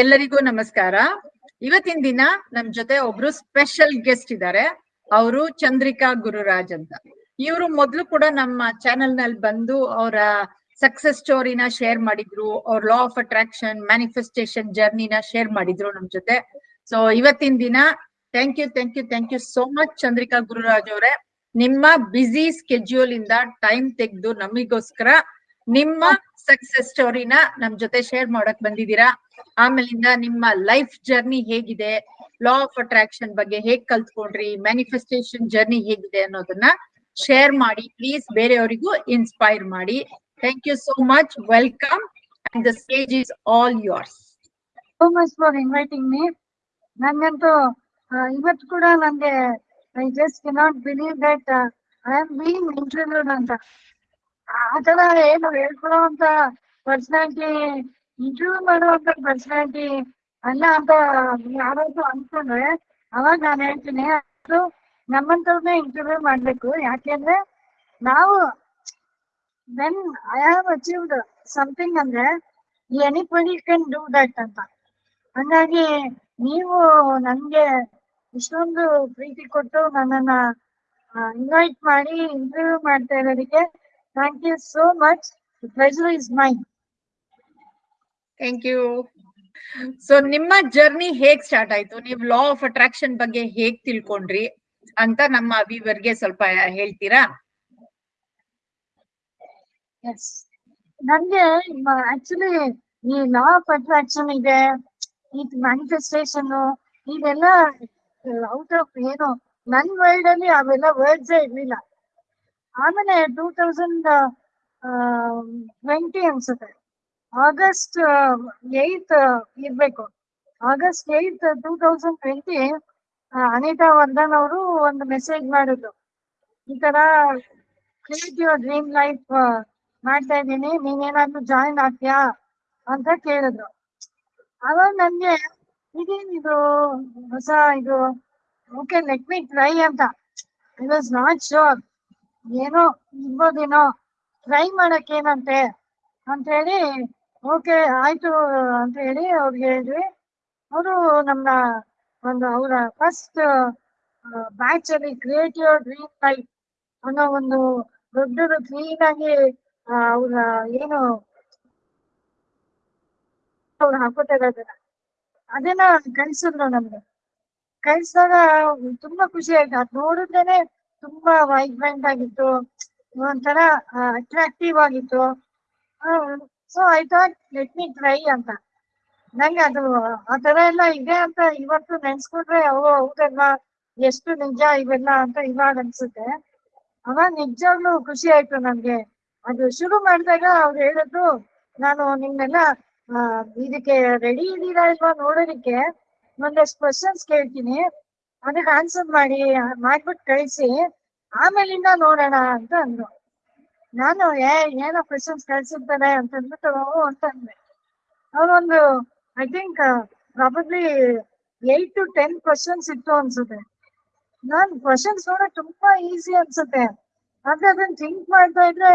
ಎಲ್ಲರಿಗೂ ನಮಸ್ಕಾರ. ಇವತ್ತಿನ ದಿನ ನಮ್ ಜೊತೆ ಒಬ್ರು ಸ್ಪೆಷಲ್ ಗೆಸ್ಟ್ ಇದ್ದಾರೆ ಅವರು ಚಂದ್ರಿಕಾ ಗುರುರಾಜ್ ಅಂತ. ಇವರು ಮೊದ್ಲು ಕೂಡ ನಮ್ಮ ಚಾನೆಲ್ನಲ್ಲಿ ಬಂದು ಅವರ ಸಕ್ಸಸ್ ಸ್ಟೋರಿನ ಶೇರ್ ಮಾಡಿದ್ರು, ಅವ್ರ ಲಾ ಆಫ್ ಅಟ್ರಾಕ್ಷನ್ ಮ್ಯಾನಿಫೆಸ್ಟೇಷನ್ ಜರ್ನಿನ ಶೇರ್ ಮಾಡಿದ್ರು ನಮ್ ಜೊತೆ. ಸೊ ಇವತ್ತಿನ ದಿನ thank you thank you thank you so much Chandrika Gururaj ಅವರೇ. ನಿಮ್ಮ ಬ್ಯುಸಿ ಸ್ಕೆಡ್ಯೂಲ್ ಇಂದ ಟೈಮ್ ತೆಗೆದು ನಮಿಗೋಸ್ಕರ ನಿಮ್ಮ ಸಕ್ಸಸ್ ಸ್ಟೋರಿನ ನಮ್ ಜೊತೆ ಶೇರ್ ಮಾಡಕ್ ಬಂದಿದ್ದೀರಾ. ಆಮೇಲಿಂದ ನಿಮ್ಮ ಲೈಫ್ ಜರ್ನಿ ಹೇಗಿದೆ? ಲಾ ಆಫ್ ಅಟ್ರಾಕ್ಷನ್ ಬಗ್ಗೆ ಹೇಗ್ ಕಲ್ತ್ಕೊಂಡ್ರಿ? ಮ್ಯಾನಿಫೆಸ್ಟೇಷನ್ ಜರ್ನಿ ಹೇಗಿದೆ ಅನ್ನೋದನ್ನ ಶೇರ್ ಮಾಡಿ ಪ್ಲೀಸ್ ಬೇರೆಯವರಿಗೂ ಇನ್ಸ್ಪೈರ್ ಮಾಡಿ. Thank you so much welcome and the stage is all yours so much for inviting me ನಂಗಂತೂ ಇವತ್ತು ಕೂಡ ನಂಗೆ I just cannot believe that I am being interviewed ಅಂತ. ಆ ಏನು ಹೇಳ್ಕೊಳ್ಳೋಂತ ಪರ್ಸನಾಲಿಟಿ ಇಂಟರ್ವ್ಯೂ ಮಾಡುವಂತ ಪರ್ಸನಾಲಿಟಿ ಅಲ್ಲ ಅಂತ ಯಾರಾದ್ರೂ ಅನ್ಕೊಂಡ್ರೆ, ಅವಾಗ ನಾನು ಹೇಳ್ತೀನಿ, ಅದು ನಮ್ಮಂತವ್ರನ್ನೇ ಇಂಟರ್ವ್ಯೂ ಮಾಡ್ಬೇಕು. ಯಾಕೆಂದ್ರೆ ನಾವು when I have achieved something ಅಂದ್ರೆ ಎನಿಬಡಿ ಕ್ಯಾನ್ ಡೂ ದಟ್ ಅಂತ. ಹಂಗಾಗಿ ನೀವು ನನ್ಗೆ ಇಷ್ಟೊಂದು ಪ್ರೀತಿ ಕೊಟ್ಟು ನನ್ನನ್ನ ಇನ್ವೈಟ್ ಮಾಡಿ ಇಂಟರ್ವ್ಯೂ ಮಾಡ್ತಾ ಇರೋದಕ್ಕೆ thank you so much pleasure is mine thank you so ನಿಮ್ಮ ಜರ್ನಿ ಹೇಗ್ ಸ್ಟಾರ್ಟ್ ಆಯ್ತು? ನೀವು ಲಾ ಆಫ್ ಅಟ್ರಾಕ್ಷನ್ ಬಗ್ಗೆ ಹೇಗ್ ತಿಳ್ಕೊಂಡ್ರಿ? ಅಂತ ನಮ್ಮ ವಿವರ್ಗೆ ಸ್ವಲ್ಪ ಹೇಳ್ತೀರಾ? ಎಸ್ ನನ್ಗೆ ಆಕ್ಚುಲಿ ಈ ಲಾ ಆಫ್ ಅಟ್ರಾಕ್ಷನ್ ಇದೆ, ಈ ಮ್ಯಾನಿಫೆಸ್ಟೇಷನ್ ಇದೆಲ್ಲ ಔಟ್ ಆಫ್ ಏನು, ನನ್ ವರ್ಲ್ಡ್ ಅಲ್ಲಿ ಅವೆಲ್ಲ ವರ್ಡ್ಸ್ ಇರ್ಲಿಲ್ಲ. ಆಮೇಲೆ ಟೂ ತೌಸಂಡ್ ಟ್ವೆಂಟಿ ಅನ್ಸುತ್ತೆ. ಆಗಸ್ಟ್ ಏತ್ ಇರ್ಬೇಕು. August eight two thousand twenty Anita Vardhan ಅವರು ಒಂದು ಮೆಸೇಜ್ ಮಾಡಿದ್ರು. ಈ ತರ ಕ್ರಿಯೇಟ್ ಯುವರ್ ಡ್ರೀಮ್ ಲೈಫ್ ಮಾಡ್ತಾ ಇದ್ದೀನಿ. ನೀನೇನಾದ್ರೂ ಜಾಯಿನ್ ಆಗ್ತೀಯಾ ಅಂತ ಕೇಳಿದ್ರು. ಅವಾಗ ನನ್ಗೆ ಇದೇನಿದು ಹೊಸ ಇದು? ಓಕೆ ಲೆಟ್ ಮಿ ಟ್ರೈ ಅಂತ. ಐ ವಾಸ್ ನಾಟ್ ಶೋರ್ ಏನೋ ಇರ್ಬೋದೇನೋ ಟ್ರೈ ಮಾಡಕ್ ಏನಂತೆ ಅಂತ ಹೇಳಿ ಓಕೆ ಆಯ್ತು ಅಂತ ಹೇಳಿ ಅವ್ರಿಗೆ ಹೇಳಿದ್ವಿ. ಅವರು ನಮ್ಮ ಒಂದು ಅವರ ಫಸ್ಟ್ ಬ್ಯಾಚ್ ಅಲ್ಲಿ ಕ್ರಿಯೇಟ್ ಯುವರ್ ಡ್ರೀಮ್ ಲೈಫ್ ಅನ್ನೋ ಒಂದು ದೊಡ್ಡದು ಕ್ಲೀನ್ ಆಗಿ ಅವ್ರ ಏನು ಅವ್ರು ಹಾಕೋತಾ ಇರೋದನ್ನ ಅದನ್ನ ಕಳ್ಸಿದ್ರು ನಮ್ಗೆ. ಕಳ್ಸಿದಾಗ ತುಂಬಾ ಖುಷಿ ಆಯ್ತು. ಅದ್ ನೋಡಿದ್ರೇನೆ ತುಂಬಾ ವೈಬ್ರೆಂಟ್ ಆಗಿತ್ತು. ಒಂಥರ ಅಟ್ರಾಕ್ಟಿವ್ ಆಗಿತ್ತು. So I thought let me try ಅಂತ. ನಂಗೆ ಅದು ಆ ತರ ಎಲ್ಲ ಇದೆ ಅಂತ ಇವತ್ತು ನೆನ್ಸ್ಕೊಂಡ್ರೆ ಅವು ಹೌದಲ್ವಾ? ಎಷ್ಟು ನಿಜ ಇವೆಲ್ಲ ಅಂತ ಇವಾಗ ಅನ್ಸುತ್ತೆ. ಅವಾಗ ನಿಜವಾಗ್ಲೂ ಖುಷಿ ಆಯ್ತು ನನ್ಗೆ. ಅದು ಶುರು ಮಾಡಿದಾಗ ಅವ್ರು ಹೇಳಿದ್ರು, ನಾನು ನಿಮ್ನೆಲ್ಲ ಇದಕ್ಕೆ ರೆಡಿ ಇದೀರಾ ಇಲ್ವಾ ನೋಡೋದಕ್ಕೆ? ಒಂದಷ್ಟು ಕ್ವಶನ್ಸ್ ಕೇಳ್ತೀನಿ. ಅದಕ್ಕೆ ಆನ್ಸರ್ ಮಾಡಿ ಮಾಡ್ಬಿಟ್ಟು ಕಳಿಸಿ. ಆಮೇಲಿಂದ ನೋಡೋಣ ಅಂತ ಅಂದ್ರು. ನಾನು ಏ, ಏನೋ ಕ್ವಶನ್ಸ್ ಕಳ್ಸಿದ್ದಾರೆ ಅಂತ ಅಂದ್ಬಿಟ್ಟು ಅಂತ ಅಂದೆ ಅವನೊಂದು I think probably eight to ten questions ಇತ್ತು ಅನ್ಸುತ್ತೆ. ನಾನ್ ಕ್ವಶನ್ಸ್ ನೋಡಕ್ ತುಂಬಾ ಈಸಿ ಅನ್ಸುತ್ತೆ. ಆದ್ರೆ ಅದನ್ನ ಥಿಂಕ್ ಮಾಡ್ತಾ ಇದ್ರೆ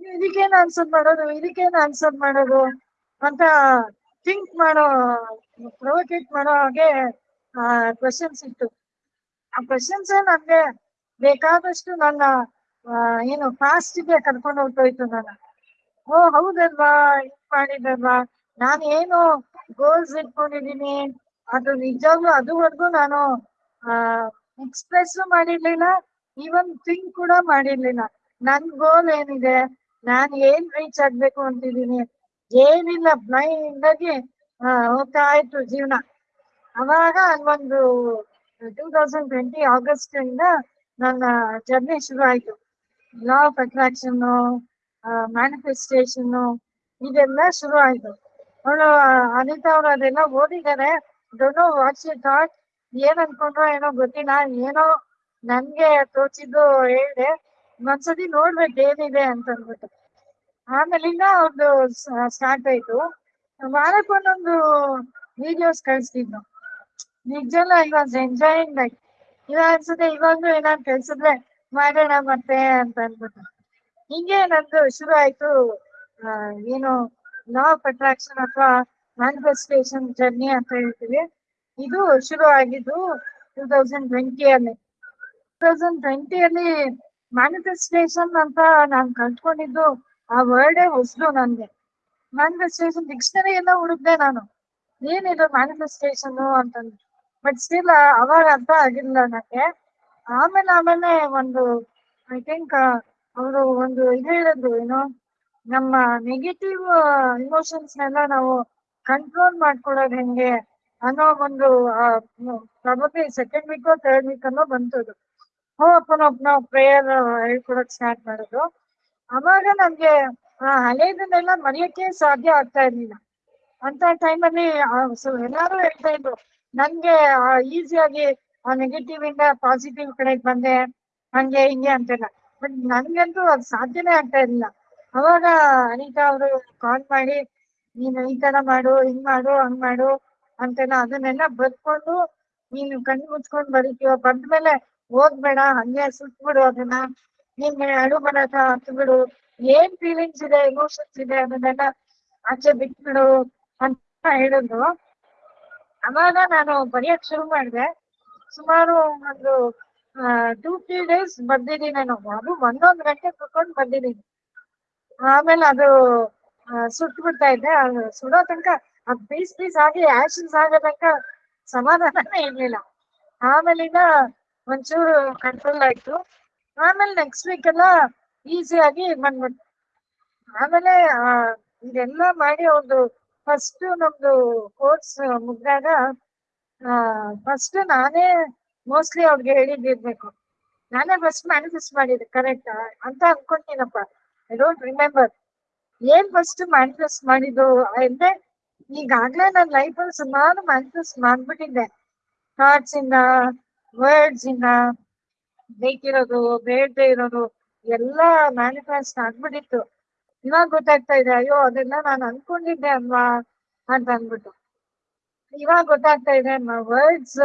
ಇದಕ್ಕೇನು ಆನ್ಸರ್ ಮಾಡೋದು ಇದಕ್ಕೇನು ಆನ್ಸರ್ ಮಾಡೋದು ಅಂತ ಥಿಂಕ್ ಮಾಡೋ ಪ್ರೊವೊಕೇಟ್ ಮಾಡೋ ಹಾಗೆ ಕ್ವಶನ್ಸ್ ಇತ್ತು. ಆ ಕ್ವಶನ್ಸ್ ನನ್ಗೆ ಬೇಕಾದಷ್ಟು ನನ್ನ ಏನು ಫಾಸ್ಟ್ಗೆ ಕರ್ಕೊಂಡು ಹೊರ್ಟೋಯ್ತು ನಾನು. ಓ ಹೌದಲ್ವಾ? ಇದ್ ಮಾಡಿದಲ್ವಾ? ನಾನು ಏನು ಗೋಲ್ಸ್ ಇಟ್ಕೊಂಡಿದೀನಿ ಅದು ನಿಜವಾಗ್ಲೂ ಅದುವರೆಗೂ ನಾನು ಎಕ್ಸ್ಪ್ರೆಸ್ ಮಾಡಿರ್ಲಿಲ್ಲ. ಈವನ್ ಥಿಂಕ್ ಕೂಡ ಮಾಡಿರ್ಲಿಲ್ಲ. ನನ್ ಗೋಲ್ ಏನಿದೆ? ನಾನ್ ಏನ್ ರೀಚ್ ಆಗ್ಬೇಕು ಅಂತಿದೀನಿ ಏನಿಲ್ಲ ಬ್ಲೈಂಡ್ ಆಗಿ ಆ, ಹೋಗ್ತಾ ಇತ್ತು ಜೀವನ. ಅವಾಗ ಒಂದು ಟೂ ತೌಸಂಡ್ ಟ್ವೆಂಟಿ ಆಗಸ್ಟ್ ಇಂದ ನನ್ನ ಜರ್ನಿ ಶುರು ಆಯ್ತು ಲಾ ಆಫ್ ಅಟ್ರಾಕ್ಷನ್ ಇದೆಲ್ಲ ಶುರು ಆಯ್ತು ಅವಳು ಅನಿತಾ ಅವ್ರು ಅದೆಲ್ಲ ಓದಿದ್ದಾರೆ. ನೋ ವಾಟ್ಸ್ ಯು ಥಾಟ್ ಏನ್ ಅನ್ಕೊಂಡ್ರೋ ಏನೋ ಗೊತ್ತಿಲ್ಲ. ಏನೋ ನನ್ಗೆ ತೋಚಿದ್ದು ಹೇಳ್ದೆ. ಒಂದ್ಸತಿ ನೋಡ್ಬೇಕು ಏನಿದೆ ಅಂತ ಅಂದ್ಬಿಟ್ಟು. ಆಮೇಲಿಂದ ಅವ್ರದ್ದು ಸ್ಟಾರ್ಟ್ ಆಯ್ತು. ವಾರಕ್ಕೊಂದೊಂದು ವಿಡಿಯೋಸ್ ಕಳಿಸ್ತಿದ್ನು ನಿಜಲ್ಲ ಐ ಎಂಜಾಯಿಂಗ್ ಲೈಕ್ ಇವಾಗ ಅನ್ಸುತ್ತೆ, ಇವಾಗ್ಲೂ ಏನಾದ್ರು ಕಳ್ಸಿದ್ರೆ ಮಾಡೋಣ ಮತ್ತೆ ಅಂತ ಅಂದ್ಬಿಟ್ಟು. ಹಿಂಗೆ ನಂದು ಶುರು ಆಯ್ತು. ಏನು ಲಾ ಆಫ್ ಅಟ್ರಾಕ್ಷನ್ ಅಥವಾ ಮ್ಯಾನಿಫೆಸ್ಟೇಷನ್ ಜರ್ನಿ ಅಂತ ಹೇಳ್ತೀವಿ. ಇದು ಶುರು ಆಗಿದ್ದು ಟೂ ತೌಸಂಡ್ ಟ್ವೆಂಟಿಯಲ್ಲಿ ಟೂ ತೌಸಂಡ್ ಟ್ವೆಂಟಿಯಲ್ಲಿ ಮ್ಯಾನಿಫೆಸ್ಟೇಷನ್ ಅಂತ ನಾನು ಕಲ್ತ್ಕೊಂಡಿದ್ದು ಆ ವರ್ಡೇ ಹೊಸದು ನನ್ಗೆ ಮ್ಯಾನಿಫೆಸ್ಟೇಷನ್ ಡಿಕ್ಷನರಿ ಎಲ್ಲ ಹುಡುಕ್ದೆ ನಾನು. ಏನಿದು ಮ್ಯಾನಿಫೆಸ್ಟೇಷನ್ ಅಂತಂದ್ರೆ ಬಟ್ ಸ್ಟಿಲ್ ಅವಾಗ ಅರ್ಥ ಆಗಿಲ್ಲ ನನಗೆ ಆಮೇಲೆ ಆಮೇಲೆ ಒಂದು ಐ ಥಿಂಕ್ ಅವರು ಒಂದು ಇದು ಹೇಳಿದ್ರು, ಏನೋ, ನಮ್ಮ ನೆಗೆಟಿವ್ ಇಮೋಷನ್ಸ್ನೆಲ್ಲ ನಾವು ಕಂಟ್ರೋಲ್ ಮಾಡ್ಕೊಳ್ಳೋದು ಹೆಂಗೆ ಅನ್ನೋ ಒಂದು probably second week third week ಅನ್ನೋ ಬಂತದು. ಓಪನ್ ನಾವು ಪ್ರೇಯರ್ ಹೇಳ್ಕೊಡಕ್ ಸ್ಟಾರ್ಟ್ ಮಾಡೋದು. ಅವಾಗ ನಮ್ಗೆ, ಆ, ಹಳೇದನ್ನೆಲ್ಲ ಮರೆಯಕ್ಕೆ ಸಾಧ್ಯ ಆಗ್ತಾ ಇರ್ಲಿಲ್ಲ. ಅಂತ ಟೈಮಲ್ಲಿ ಎಲ್ಲಾರು ಹೇಳ್ತಾ ಇದ್ರು, ನನ್ಗೆ ಈಸಿಯಾಗಿ ಆ ನೆಗೆಟಿವ್ ಇಂದ ಪಾಸಿಟಿವ್ ಕಡೆಗೆ ಬಂದೆ. ಹಂಗೆ ಹಿಂಗೆ ಅಂತೆಲ್ಲ. ಬಟ್ ನನ್ಗಂತೂ ಅದು ಸಾಧ್ಯನೇ ಆಗ್ತಾ ಇರ್ಲಿಲ್ಲ. ಅವಾಗ ಅನಿತಾ ಅವರು ಕಾಲ್ ಮಾಡಿ, ನೀನು ಈ ತರ ಮಾಡು, ಹಿಂಗ್ ಮಾಡು, ಹಂಗ್ ಮಾಡು ಅಂತೆಲ್ಲ ಅದನ್ನೆಲ್ಲ ಬರ್ಕೊಂಡು ನೀನು ಕಣ್ಣು ಮುಚ್ಕೊಂಡ್ ಬರೀತೀವ ಬಂದ್ಮೇಲೆ ಹೋಗ್ಬೇಡ, ಹಂಗೆ ಸುಟ್ಬಿಡು ಅದನ್ನ. ನೀನ್ ಅಡು ಬರಕ ಹತ್ಬಿಡು ಬಿಡು ಏನ್ ಫೀಲಿಂಗ್ಸ್ ಇದೆ ಎಮೋಷನ್ಸ್ ಇದೆ ಅದನ್ನೆಲ್ಲ ಆಚೆ ಬಿಟ್ಬಿಡು ಅಂತ ಹೇಳಿದ್ರು. ಅವಾಗ ನಾನು ಬರೆಯಕ್ ಶುರು ಮಾಡಿದೆ. ಸುಮಾರು ಒಂದು ಟೂ ತ್ರೀ ಡೇಸ್ ಬರ್ದಿದ್ದೀನಿ ನಾನು. ಅದು ಒಂದೊಂದು ಗಂಟೆ ಕುತ್ಕೊಂಡು ಬರ್ದಿದ್ದೀನಿ ಆಮೇಲೆ ಅದು ಸುಟ್ಟು ಬಿಡ್ತಾ ಇದ್ದೆ. ಅದು ಸುಡೋ ತನಕ ಅದ್ ಪೀಸ್ ಪೀಸ್ ಆಗಿ ಆಶನ್ಸ್ ಆಗೋ ತನಕ ಸಮಾಧಾನನೇ ಇರ್ಲಿಲ್ಲ. ಆಮೇಲಿಂದ ಒಂಚೂರು ಕಂಟ್ರೋಲ್ ಆಯ್ತು. ಆಮೇಲೆ ನೆಕ್ಸ್ಟ್ ವೀಕ್ ಎಲ್ಲ ಆಗಿ ಬಂದ್ಬಿಡ್ತು. ಆಮೇಲೆ ಇದೆಲ್ಲ ಮಾಡಿ ಒಂದು ಫಸ್ಟ್ ನಮ್ದು ಕೋರ್ಸ್ ಮುಗ್ದಾಗ ಫಸ್ಟ್ ನಾನೇ ಮೋಸ್ಟ್ಲಿ ಅವ್ರಿಗೆ ಹೇಳಿದ್ದಿರ್ಬೇಕು ನಾನೇ ಫಸ್ಟ್ ಮ್ಯಾನಿಫೆಸ್ಟ್ ಮಾಡಿದ್ದೆ ಕರೆಕ್ಟ್ ಅಂತ ಅನ್ಕೊಂತೀನಪ್ಪ. ಐ ಡೋಂಟ್ ರಿಮೆಂಬರ್ ಏನ್ ಫಸ್ಟ್ ಮ್ಯಾನಿಫೆಸ್ಟ್ ಮಾಡಿದ್ದು? ಅಂದ್ರೆ ಈಗಾಗ್ಲೇ ನನ್ನ ಅಲ್ಲಿ ಸುಮಾರು ಮ್ಯಾನಿಫೆಸ್ಟ್ ಮಾಡ್ಬಿಟ್ಟಿದ್ದೆ. ಥಾಟ್ಸ್ ಇಂದ ವರ್ಡ್ಸ್ ಇಂದ, ಬೇಕಿರೋದು, ಬೇಡದೆ ಇರೋದು, ಎಲ್ಲ ಮ್ಯಾನಿಫೆಸ್ಟ್ ಆಗ್ಬಿಟ್ಟಿತ್ತು. ಇವಾಗ ಗೊತ್ತಾಗ್ತಾ ಇದೆ, ಅಯ್ಯೋ, ಅದೆಲ್ಲ ನಾನು ಅನ್ಕೊಂಡಿದ್ದೆ ಅಲ್ವಾ? ಅಂತ ಅಂದ್ಬಿಟ್ಟು. ಇವಾಗ ಗೊತ್ತಾಗ್ತಾ ಇದೆ words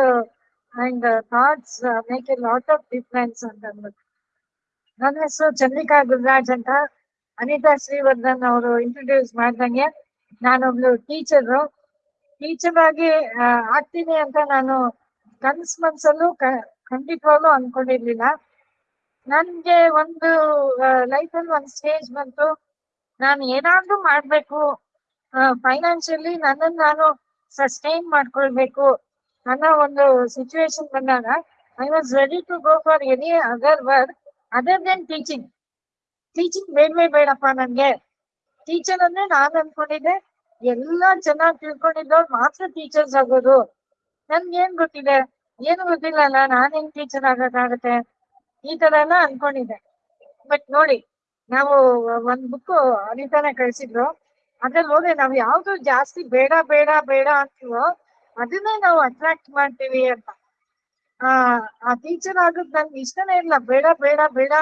and thoughts make a lot of difference ಅಂತ ನನ್ನ ಹೆಸರು ಚಂದ್ರಿಕಾ ಗುರುರಾಜ್ ಅಂತ. ಅನಿತಾ ಶ್ರೀವರ್ಧನ್ ಅವರು ಇಂಟ್ರೊಡ್ಯೂಸ್ ಮಾಡ್ದಂಗೆ. ನಾನೊಬ್ಳು ಟೀಚರ್ ಟೀಚರ್ ಆಗಿ ಆಗ್ತೀನಿ ಅಂತ ನಾನು ಕನ್ಸ್ ಮನ್ಸಲ್ಲೂ ಖಂಡಿತವಾಗ್ಲೂ ಅನ್ಕೊಂಡಿರ್ಲಿಲ್ಲ. ನನ್ಗೆ ಒಂದು ಲೈಫಲ್ಲಿ ಒಂದು ಸ್ಟೇಜ್ ಬಂತು. ನಾನು ಏನಾದ್ರೂ ಮಾಡ್ಬೇಕು ಫೈನಾನ್ಷಿಯಲಿ ನನ್ನನ್ನು ನಾನು ಸಸ್ಟೈನ್ ಮಾಡ್ಕೊಳ್ಬೇಕು ಅನ್ನೋ ಒಂದು ಸಿಚುವೇಶನ್ ಬಂದಾಗ I was ready to go for any other work other than teaching teaching ಬೇಡವೇ ಬೇಡಪ್ಪ ನನ್ಗೆ. ಟೀಚರ್ ಅಂದ್ರೆ ನಾನು ಅನ್ಕೊಂಡಿದ್ದೆ. ಎಲ್ಲ ಚೆನ್ನಾಗಿ ತಿಳ್ಕೊಂಡಿದ್ದವ್ರು ಮಾತ್ರ ಟೀಚರ್ಸ್ ಆಗೋದು. ನನ್ಗೆ ಏನ್ ಗೊತ್ತಿದೆ? ಏನು ಗೊತ್ತಿಲ್ಲ ಅಲ್ಲ, ನಾನ್ ಹೆಂಗ್ ಟೀಚರ್ ಆಗಕ್ಕಾಗತ್ತೆ? ಈ ತರ ಎಲ್ಲ ಅನ್ಕೊಂಡಿದ್ದೆ. ಬಟ್ ನೋಡಿ, ನಾವು ಒಂದ್ ಬುಕ್ ಅನಿತಾನೆ ಕಳ್ಸಿದ್ರು. ಅದ್ರಲ್ಲಿ ಹೋದ್ರೆ ನಾವ್ ಯಾವ್ದು ಜಾಸ್ತಿ ಬೇಡ ಬೇಡ ಬೇಡ ಅಂತೀವೋ ಅದನ್ನೇ ನಾವು ಅಟ್ರಾಕ್ಟ್ ಮಾಡ್ತೀವಿ ಅಂತ. ಆ ಆ ಟೀಚರ್ ಆಗೋದ್ ನನ್ಗೆ ಇಷ್ಟನೇ ಇಲ್ಲ. ಬೇಡ ಬೇಡ ಬೇಡ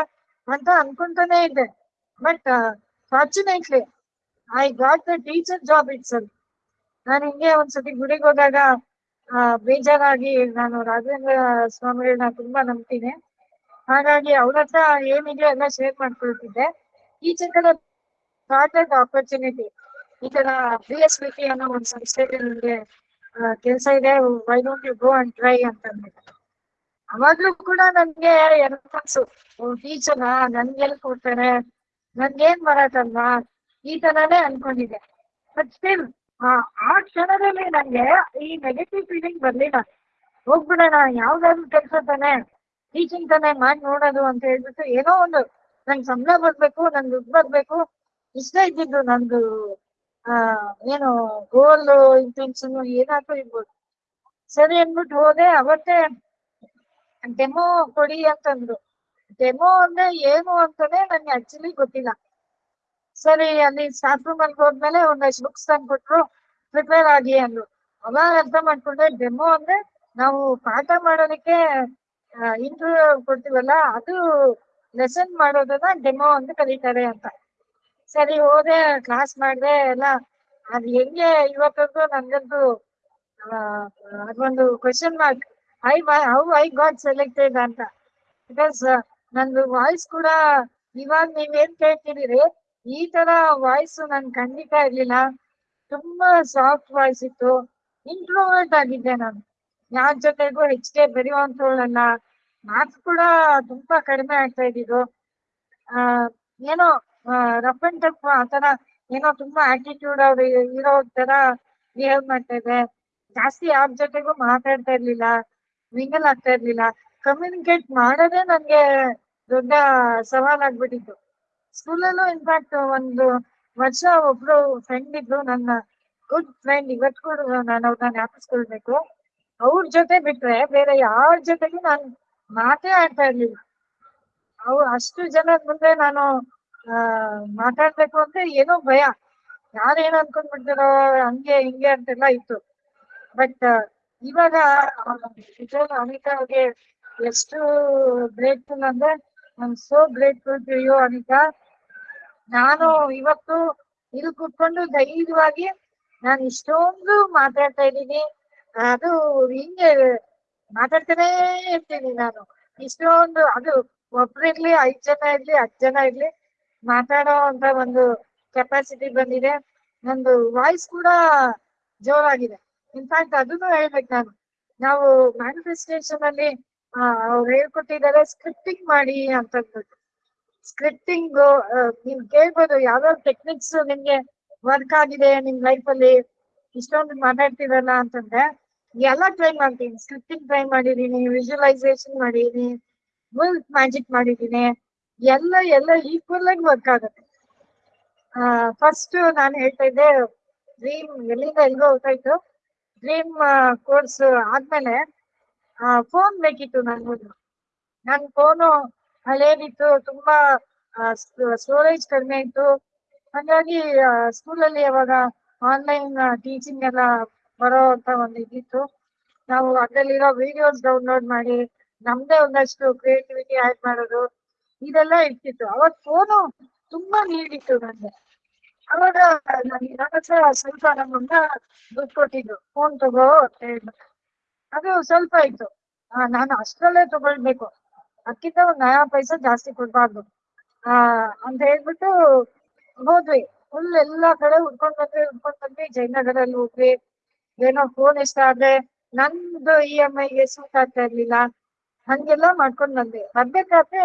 ಅಂತ ಅನ್ಕೊಂತಾನೆ ಇದ್ದೆ but fortunately I got the teacher job it's ನಾನು ಹಿಂಗೆ ಒಂದ್ಸತಿ ಗುಡಿಗೆ ಹೋದಾಗ, ಆ, ಬೇಜಾರಾಗಿ ನಾನು ರಾಘವೇಂದ್ರ ಸ್ವಾಮಿಗಳನ್ನ ತುಂಬಾ ನಂಬ್ತೀನಿ. ಹಾಗಾಗಿ ಅವ್ರ ಹತ್ರ ಏನಿದೆ ಎಲ್ಲ ಶೇರ್ ಮಾಡ್ಕೊಳ್ತಿದ್ದೆ. ಈಚೆ ಕಡೆ ಆಪರ್ಚುನಿಟಿ ಈ ತರ ಬಿ ಎಸ್ ಬಿ ಟಿ ಅನ್ನೋ ಒಂದು ಸಂಸ್ಥೆಗೆ ನಿಮ್ಗೆ ಕೆಲಸ ಇದೆ why don't you go and try ಅಂತ ಅವಾಗ್ಲೂ ಕೂಡ ನನ್ಗೆ ಎರಡು ಕನ್ಸು ಟೀಚರ್ ನನ್ಗೆಲ್ ಕೊಡ್ತಾರೆ ನನ್ಗೇನ್ ಬರತ್ತಲ್ವಾ ಈ ತರಾನೇ ಅನ್ಕೊಂಡಿದ್ದೆ. ಬಟ್ ಸ್ಟಿಲ್ ಆ ಕ್ಷಣದಲ್ಲಿ ನಂಗೆ ಈ ನೆಗೆಟಿವ್ ಫೀಲಿಂಗ್ ಬರ್ಲಿಲ್ಲ. ಹೋಗ್ಬಿಡೋಣ, ಯಾವ್ದಾದ್ರು ಕೆಲಸ ತಾನೆ ಟೀಚಿಂಗ್ ತಾನೆ ಮಾಡಿ ನೋಡೋದು ಅಂತ ಹೇಳ್ಬಿಟ್ಟು ಏನೋ ಒಂದು, ನಂಗೆ ಸಂಬಳ ಬರ್ಬೇಕು ನನ್ ದುಡ್ಡು ಬರ್ಬೇಕು, ಇಷ್ಟ ಇದ್ದಿದ್ದು ನಂದು ಏನು ಗೋಲ್ ಇಂಟೆನ್ಷನ್ ಏನಾದ್ರೂ ಇರ್ಬೋದು. ಸರಿ ಅಂದ್ಬಿಟ್ಟು ಹೋದೆ, ಅವತ್ತೇ ಡೆಮೋ ಕೊಡಿ ಅಂತಂದ್ರು. ಡೆಮೋ ಅಂದ್ರೆ ಏನು ಅಂತಾನೆ ನನ್ಗೆ ಆಕ್ಚುಲಿ ಗೊತ್ತಿಲ್ಲ. ಸರಿ, ಅಲ್ಲಿ ಸ್ಟಾಫ್ ರೂಮ್ ಅಲ್ಲಿ ಹೋದ್ಮೇಲೆ ಒಂದಷ್ಟು ಬುಕ್ಸ್ ತಂದು ಕೊಟ್ರು ಪ್ರಿಪೇರ್ ಆಗಿ ಅಂದ್ರು. ಅವಾಗ ಅರ್ಥ ಮಾಡ್ಕೊಂಡೆ ಡೆಮೋ ಅಂದ್ರೆ ನಾವು ಪಾಠ ಮಾಡೋದಕ್ಕೆ ಇಂಟರ್ವ್ಯೂ ಕೊಡ್ತೀವಲ್ಲ, ಅದು ಲೆಸನ್ ಮಾಡೋದನ್ನ ಡೆಮೋ ಅಂತ ಕರೀತಾರೆ ಅಂತ. ಸರಿ, ಹೋದೆ ಕ್ಲಾಸ್ ಮಾಡಿದೆ, ಎಲ್ಲ. ಅದ್ ಹೆಂಗೆ ಇವತ್ತಂತೂ ನಂಗಂತೂ ಅದೊಂದು question mark I how I got selected ಅಂತ. ಬಿಕಾಸ್ ನಂದು ವಾಯ್ಸ್ ಕೂಡ ಇವಾಗ ನೀವೇನ್ ಕೇಳ್ತಿದ್ದೀರಿ, ಈ ತರ ವಾಯ್ಸ್ ನನ್ ಖಂಡಿತ ಇರ್ಲಿಲ್ಲ. ತುಂಬಾ ಸಾಫ್ಟ್ ವಾಯ್ಸ್ ಇತ್ತು. ಇಂಟ್ರೋವರ್ಟ್ ಆಗಿದ್ದೆ ನಾನು. ಯಾರ ಜೊತೆಗೂ ಹೆಚ್ಚಿಗೆ ಬೆರೆಯುವಂತವಳಲ್ಲ ಮಾರ್ಕ್ಸ್ ಕೂಡ ತುಂಬಾ ಕಡಿಮೆ ಆಗ್ತಾ ಇದ್ದಿದ್ದು. ಏನೋ ರಫ್ ಅಂಡ್ ಟಫ್ ಆತರ ಏನೋ ತುಂಬಾ ಆಟಿಟ್ಯೂಡ್ ಅವ್ರು ಇರೋ ತರ ಬಿಹೇವ್ ಮಾಡ್ತಾ ಇದ್ದೆ ಜಾಸ್ತಿ ಯಾರ ಜೊತೆಗೂ ಮಾತಾಡ್ತಾ ಇರ್ಲಿಲ್ಲ ಮಿಂಗಲ್ ಆಗ್ತಾ ಇರ್ಲಿಲ್ಲ ಕಮ್ಯುನಿಕೇಟ್ ಮಾಡೋದೇ ನನ್ಗೆ ದೊಡ್ಡ ಸವಾಲಾಗ್ಬಿಟ್ಟಿತ್ತು ಸ್ಕೂಲಲ್ಲೂ ಇನ್ಫ್ಯಾಕ್ಟ್ ಒಂದು ವರ್ಷ ಒಬ್ರು ಫ್ರೆಂಡ್ ಇದ್ರು, ನನ್ನ ಗುಡ್ ಫ್ರೆಂಡ್ ಇವತ್ತು ಕೂಡ ನಾನು ಅವ್ರನ್ನ ಜ್ಞಾಪಿಸ್ಕೊಳ್ಬೇಕು ಅವ್ರ ಜೊತೆ ಬಿಟ್ರೆ ಬೇರೆ ಯಾರ ಜೊತೆಗೂ ನಾನು ಮಾತೇ ಆಡ್ತಾ ಇರ್ಲಿಲ್ಲ. ಅವ್ ಅಷ್ಟು ಜನ ಮುಂದೆ ನಾನು ಆ, ಮಾತಾಡ್ಬೇಕು ಅಂದ್ರೆ ಏನೋ ಭಯ. ಯಾರೇನು ಅನ್ಕೊಂಡ್ ಬಿಡ್ತಾರೋ ಹಂಗೆ, ಹಿಂಗೆ ಅಂತೆಲ್ಲ ಇತ್ತು. ಬಟ್ ಇವಾಗ ಅನಿತಾ ಅವ್ರಿಗೆ ಎಷ್ಟು ಗ್ರೇಟ್ಫುಲ್ ಅಂದ್ರೆ I so grateful to you Anita. ನಾನು ಇವತ್ತು ಇಲ್ಲಿ ಕುತ್ಕೊಂಡು ಧೈರ್ಯವಾಗಿ ನಾನು ಇಷ್ಟೊಂದು ಮಾತಾಡ್ತಾ ಇದ್ದೀನಿ. ಅದು ಹಿಂಗೆ ಮಾತಾಡ್ತಾನೇ ಇರ್ತೀನಿ ನಾನು. ಇಷ್ಟೊಂದು, ಅದು ಒಬ್ರಿರ್ಲಿ, ಐದ್ ಜನ ಇರ್ಲಿ ಹತ್ತು ಜನ ಇರ್ಲಿ ಮಾತಾಡೋ ಅಂತ ಒಂದು ಕೆಪಾಸಿಟಿ ಬಂದಿದೆ. ನಂದು ವಾಯ್ಸ್ ಕೂಡ ಜೋರಾಗಿದೆ. ಇನ್ಫ್ಯಾಕ್ಟ್ ಅದನ್ನು ಹೇಳ್ಬೇಕು ನಾನು. ನಾವು ಮ್ಯಾನಿಫೆಸ್ಟೇಷನ್ ಅಲ್ಲಿ ಅವ್ರು ಹೇಳ್ಕೊಟ್ಟಿದ್ದಾರೆ ಸ್ಕ್ರಿಪ್ಟಿಂಗ್ ಮಾಡಿ ಅಂತ ಸ್ಕ್ರಿಪ್ಟಿಂಗ್ ನೀವ್ ಕೇಳ್ಬೋದು ಯಾವ್ಯಾವ ಟೆಕ್ನಿಕ್ಸ್ ನಿಮ್ಗೆ ವರ್ಕ್ ಆಗಿದೆ ನಿಮ್ ಲೈಫ್ ಅಲ್ಲಿ. ಇಷ್ಟೊಂದು ಮಾತಾಡ್ತಿರಲ್ಲ ಅಂತಂದ್ರೆ, ಎಲ್ಲ ಟ್ರೈ ಮಾಡ್ತೀನಿ. ಸ್ಕ್ರಿಪ್ಟಿಂಗ್ ಟ್ರೈ ಮಾಡಿದೀನಿ ವಿಜುವಲೈಸೇಷನ್ ಮಾಡಿದೀನಿ ಮ್ಯಾಜಿಕ್ ಮಾಡಿದೀನಿ ಎಲ್ಲ ಎಲ್ಲ ಈಕ್ವಲ್ ಆಗಿ ವರ್ಕ್ ಆಗುತ್ತೆ. ಫಸ್ಟ್ ನಾನು ಹೇಳ್ತಾ ಇದ್ದೆ ಡ್ರೀಮ್ ಎಲ್ಲಿಂದ ಎಲ್ಲಿಗೋ ಹೋಗ್ತಾಯ್ತು ಡ್ರೀಮ್ ಕೋರ್ಸ್ ಆದ್ಮೇಲೆ ಫೋನ್ ಬೇಕಿತ್ತು ನನ್ಗೊಂದು. ನನ್ ಫೋನು ಹಳೇದಿತ್ತು, ತುಂಬಾ ಸ್ಟೋರೇಜ್ ಕಡಿಮೆ ಇತ್ತು. ಹಾಗಾಗಿ ಸ್ಕೂಲಲ್ಲಿ ಅವಾಗ ಆನ್ಲೈನ್ ಟೀಚಿಂಗ್ ಎಲ್ಲ ಬರೋ ಅಂತ ಒಂದು ಇದಿತ್ತು. ನಾವು ಅದರಲ್ಲಿರೋ ವಿಡಿಯೋಸ್ ಡೌನ್ಲೋಡ್ ಮಾಡಿ, ನಮ್ದೇ ಒಂದಷ್ಟು ಕ್ರಿಯೇಟಿವಿಟಿ ಆಡ್ ಮಾಡೋದು ಇದೆಲ್ಲ ಇರ್ತಿತ್ತು. ಅವಾಗ ಫೋನು ತುಂಬಾ ನೀಡಿತ್ತು ನನ್ಗೆ ಅವಾಗ ನನ್ ಹತ್ರ ಸ್ವಲ್ಪ ನಮ್ಮನ್ನ ದುಡ್ಡು ಕೊಟ್ಟಿದ್ರು. ಫೋನ್ ತಗೋ ಅಂತ ಹೇಳ್ಬಿಟ್ಟು ಅದು ಸ್ವಲ್ಪ ಇತ್ತು ನಾನು ಅಷ್ಟರಲ್ಲೇ ತಗೊಳ್ಬೇಕು. ಅದಕ್ಕಿಂತ ಒಂದ್ ನಯಾ ಪೈಸ ಜಾಸ್ತಿ ಕೊಡ್ಬಾರ್ದು. ಆ, ಅಂತ ಹೇಳ್ಬಿಟ್ಟು ಹೋದ್ವಿ. ಫುಲ್ ಎಲ್ಲಾ ಕಡೆ ಹುಡ್ಕೊಂಡ್ ಬಂದ್ವಿ ಹುಡ್ಕೊಂಡ್ ಬಂದ್ವಿ. ಜಯನಗರಲ್ಲಿ ಹೋಗ್ವಿ ಏನೋ ಫೋನ್ ಇಷ್ಟ ಆದ್ರೆ ನಂದು ಇ ಎಂ ಐಗೆ ಸೂಟ್ ಆಗ್ತಾ ಇರ್ಲಿಲ್ಲ. ಹಂಗೆಲ್ಲ ಮಾಡ್ಕೊಂಡ್ ಬಂದ್ವಿ. ಬರ್ಬೇಕಾದ್ರೆ